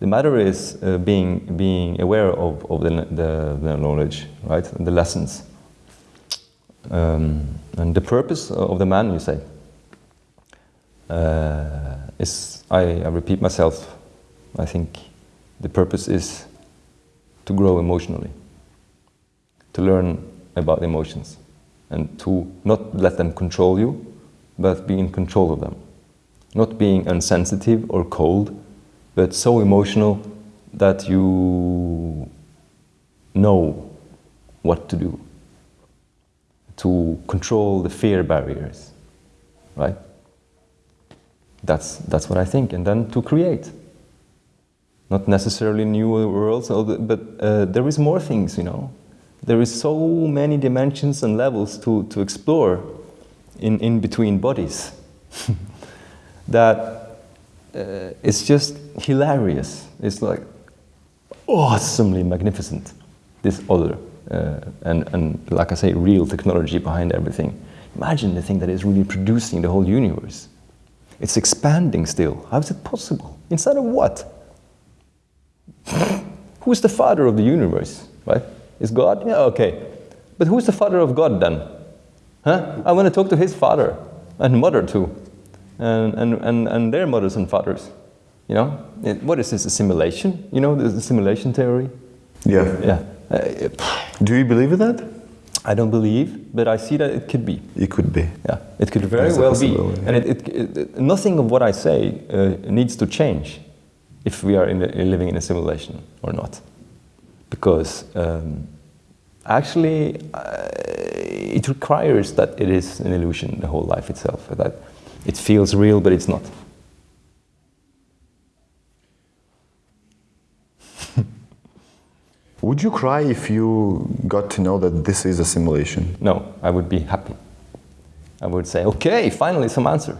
The matter is uh, being, being aware of, of the, the, the knowledge, right? And the lessons. Um, and the purpose of the man, you say, uh, is, I, I repeat myself, I think the purpose is to grow emotionally, to learn about emotions, and to not let them control you, but be in control of them. Not being insensitive or cold, but so emotional that you know what to do. To control the fear barriers, right? That's, that's what I think. And then to create. Not necessarily new worlds, but uh, there is more things, you know. There is so many dimensions and levels to, to explore in, in between bodies. that uh, it's just hilarious. It's like awesomely magnificent, this other, uh, and, and like I say, real technology behind everything. Imagine the thing that is really producing the whole universe. It's expanding still. How is it possible? Inside of what? Who's the father of the universe, right? Is God? Yeah, okay. But who's the father of God then? Huh? I want to talk to his father and mother too, and, and, and, and their mothers and fathers. You know, it, what is this, a simulation? You know, the simulation theory? Yeah. Yeah. Uh, Do you believe in that? I don't believe, but I see that it could be. It could be. Yeah, it could very well be. possibility. And it, it, it, nothing of what I say uh, needs to change if we are in living in a simulation or not. Because um, actually, uh, it requires that it is an illusion, the whole life itself, that it feels real, but it's not. Would you cry if you got to know that this is a simulation? No, I would be happy. I would say, okay, finally some answer.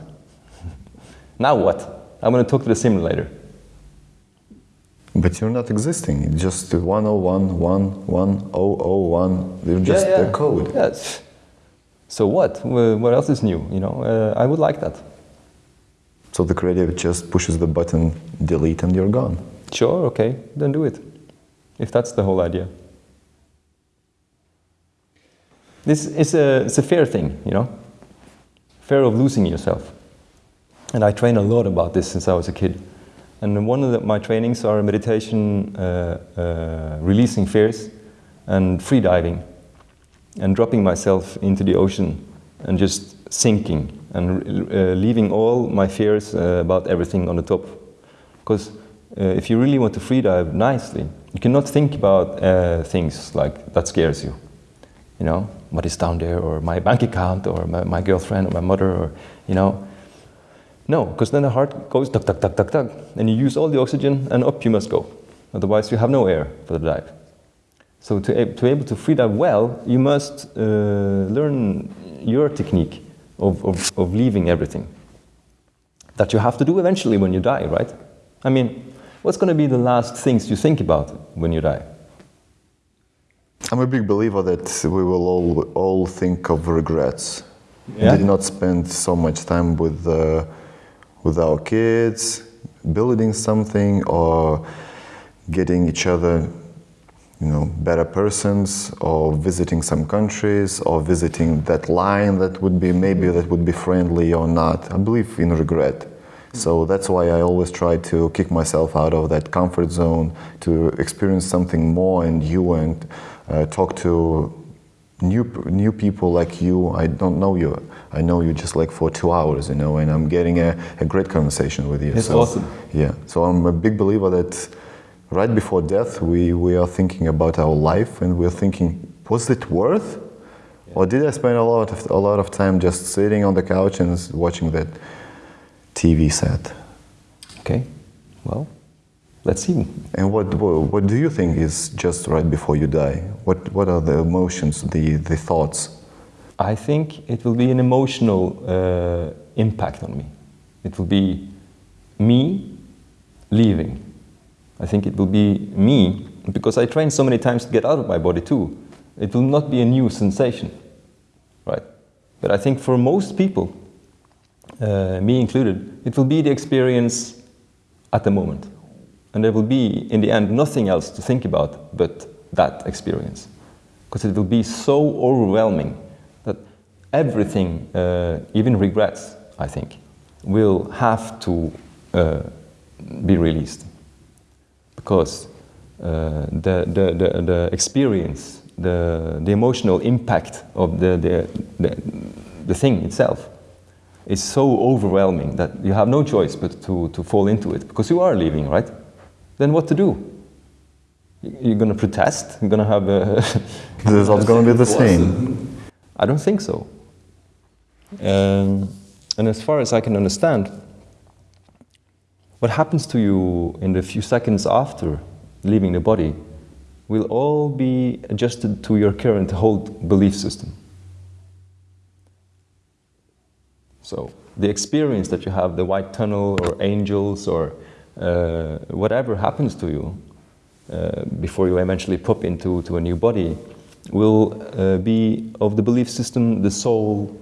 now what? I'm going to talk to the simulator. But you're not existing. It's just 101, 1, 1, 001. You're just yeah, yeah. the code. Yes. so what? What else is new? You know, uh, I would like that. So the creative just pushes the button delete and you're gone. Sure, okay, then do it. If that's the whole idea. This is a, it's a fair thing, you know? Fear of losing yourself. And I train a lot about this since I was a kid. And one of the, my trainings are meditation, uh, uh, releasing fears, and free diving, and dropping myself into the ocean and just sinking and uh, leaving all my fears uh, about everything on the top. Because uh, if you really want to free dive nicely, you cannot think about uh, things like that scares you. You know, what is down there, or my bank account, or my, my girlfriend, or my mother, or you know. No, because then the heart goes tuck, tuck, tuck, tuck, tuck, and you use all the oxygen, and up you must go. Otherwise, you have no air for the dive. So to, to be able to free dive well, you must uh, learn your technique of, of, of leaving everything. That you have to do eventually when you die, right? I mean, what's going to be the last things you think about when you die? I'm a big believer that we will all, all think of regrets. Yeah. Did not spend so much time with, uh, with our kids, building something, or getting each other, you know, better persons, or visiting some countries, or visiting that line that would be maybe that would be friendly or not. I believe in regret. So that's why I always try to kick myself out of that comfort zone to experience something more and you and uh, talk to new new people like you. I don't know you. I know you just like for two hours, you know, and I'm getting a, a great conversation with you. It's so, awesome. Yeah. So I'm a big believer that right before death we, we are thinking about our life and we're thinking, was it worth? Or did I spend a lot of a lot of time just sitting on the couch and watching that TV set? Okay, well, let's see. And what, what do you think is just right before you die? What what are the emotions, the the thoughts? I think it will be an emotional uh, impact on me. It will be me leaving. I think it will be me, because I train so many times to get out of my body too. It will not be a new sensation, right? But I think for most people, uh, me included, it will be the experience at the moment. And there will be, in the end, nothing else to think about but that experience. Because it will be so overwhelming that everything, uh, even regrets, I think, will have to uh, be released. Because uh, the, the, the, the experience, the, the emotional impact of the, the, the, the thing itself is so overwhelming that you have no choice but to, to fall into it because you are leaving, right? Then what to do? You- You're going to protest? You're going to have a. The result's gonna be the same. I don't think so. Um, and as far as I can understand, what happens to you in the few seconds after leaving the body will all be adjusted to your current whole belief system. So the experience that you have, the white tunnel or angels or uh, whatever happens to you uh, before you eventually pop into to a new body, will uh, be of the belief system the soul,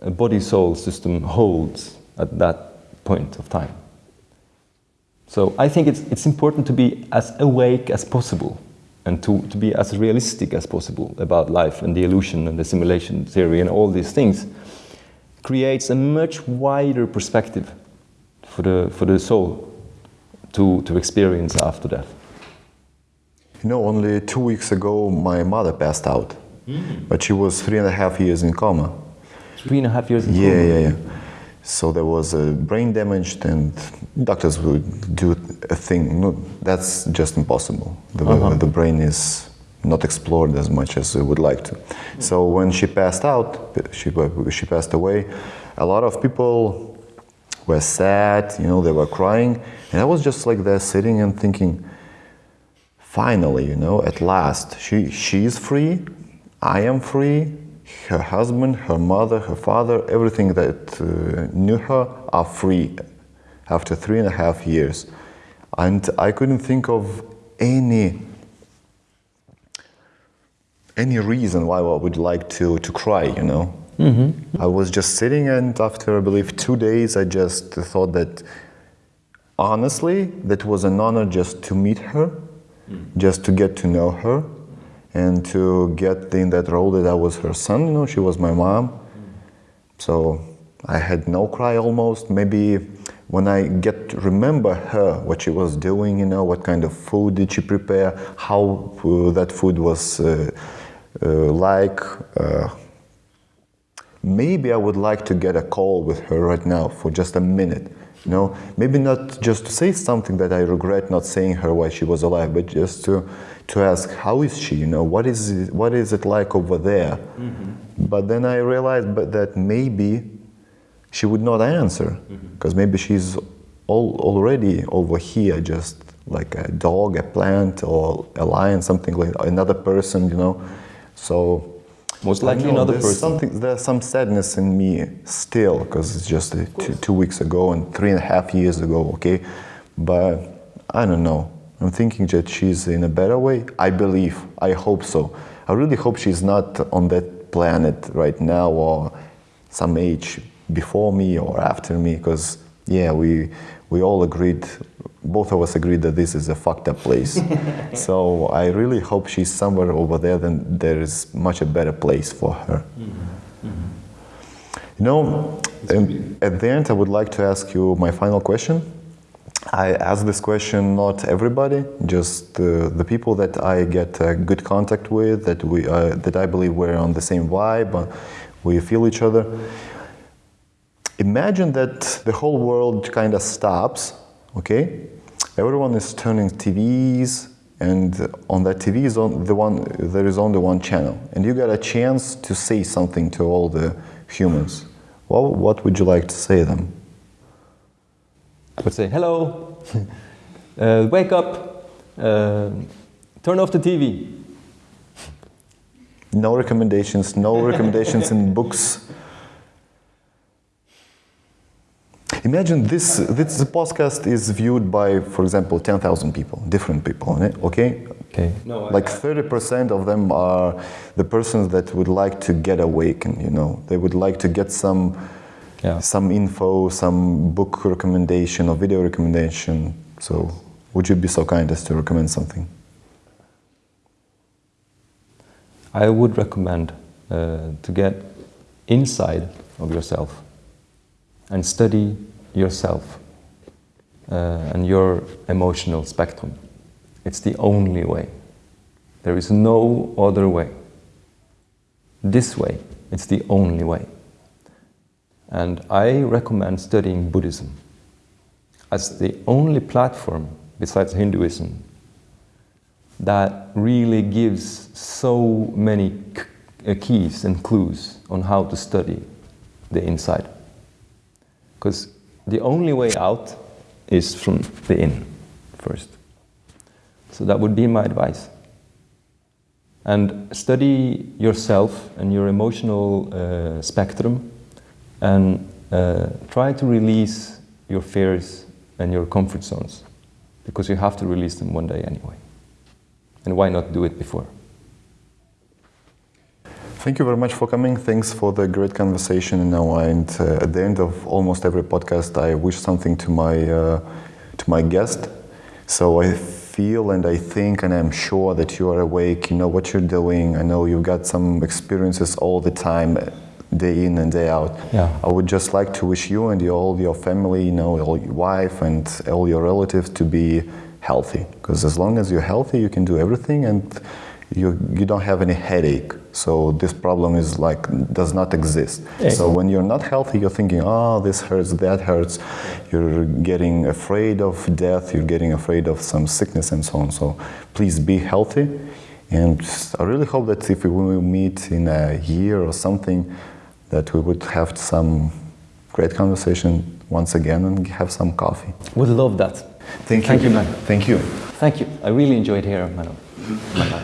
uh, body soul system holds at that point of time. So I think it's, it's important to be as awake as possible and to, to be as realistic as possible about life and the illusion and the simulation theory and all these things creates a much wider perspective for the, for the soul to, to experience after death. You know, only two weeks ago, my mother passed out, mm. but she was three and a half years in coma. Three and a half years in yeah, coma? Yeah, yeah, So there was a brain damage, and doctors would do a thing. No, that's just impossible. The, uh-huh. the brain is not explored as much as we would like to. So when she passed out, she, she passed away, a lot of people were sad, you know, they were crying. And I was just like there sitting and thinking, finally, you know, at last, she, she is free, I am free, her husband, her mother, her father, everything that uh, knew her are free after three and a half years. And I couldn't think of any any reason why I would like to, to cry, you know. Mm-hmm. I was just sitting, and after I believe two days, I just thought that honestly, that was an honor just to meet her just to get to know her and to get in that role that I was her son. You know, she was my mom. So I had no cry almost. Maybe when I get to remember her, what she was doing, you know, what kind of food did she prepare, how uh, that food was uh, uh, like. Uh, maybe I would like to get a call with her right now for just a minute you know, maybe not just to say something that I regret not saying her while she was alive, but just to to ask how is she? You know, what is it, what is it like over there? Mm-hmm. But then I realized that maybe she would not answer because mm-hmm. maybe she's all, already over here, just like a dog, a plant, or a lion, something like another person. You know, so most likely another there's person. Something, there's some sadness in me still because it's just two, two weeks ago and three and a half years ago, okay? But I don't know. I'm thinking that she's in a better way. I believe. I hope so. I really hope she's not on that planet right now or some age before me or after me because, yeah, we, we all agreed both of us agreed that this is a fucked up place. so I really hope she's somewhere over there, then there is much a better place for her. Mm-hmm. Mm-hmm. You know, um, at the end, I would like to ask you my final question. I ask this question not everybody, just uh, the people that I get uh, good contact with, that we uh, that I believe we're on the same vibe, uh, we feel each other. Imagine that the whole world kind of stops, okay, everyone is turning TVs, and on that TV is on the one there is only one channel, and you got a chance to say something to all the humans. Well, what would you like to say to them? I would say, "Hello, uh, wake up, uh, turn off the TV." No recommendations. No recommendations in books. Imagine this, this podcast is viewed by, for example, 10,000 people, different people, okay? Okay. No, like 30% of them are the persons that would like to get awakened, you know. They would like to get some, yeah. some info, some book recommendation or video recommendation. So would you be so kind as to recommend something? I would recommend uh, to get inside of yourself and study yourself uh, and your emotional spectrum. It's the only way. There is no other way. This way, it's the only way. And I recommend studying Buddhism as the only platform besides Hinduism that really gives so many uh, keys and clues on how to study the inside. Because the only way out is from the in first. So that would be my advice. And study yourself and your emotional uh, spectrum and uh, try to release your fears and your comfort zones because you have to release them one day anyway. And why not do it before? Thank you very much for coming. Thanks for the great conversation. You know, and uh, at the end of almost every podcast, I wish something to my uh, to my guest. So I feel and I think and I'm sure that you are awake. You know what you're doing. I know you've got some experiences all the time, day in and day out. Yeah. I would just like to wish you and your, all your family, you know, all your wife and all your relatives to be healthy. Because as long as you're healthy, you can do everything and you, you don't have any headache. So this problem is like does not exist. So when you're not healthy, you're thinking, oh, this hurts, that hurts. You're getting afraid of death. You're getting afraid of some sickness and so on. So please be healthy. And I really hope that if we will meet in a year or something, that we would have some great conversation once again and have some coffee. Would love that. Thank you. Thank you, man. Thank you. Thank you. I really enjoyed here, Manu. Mm-hmm.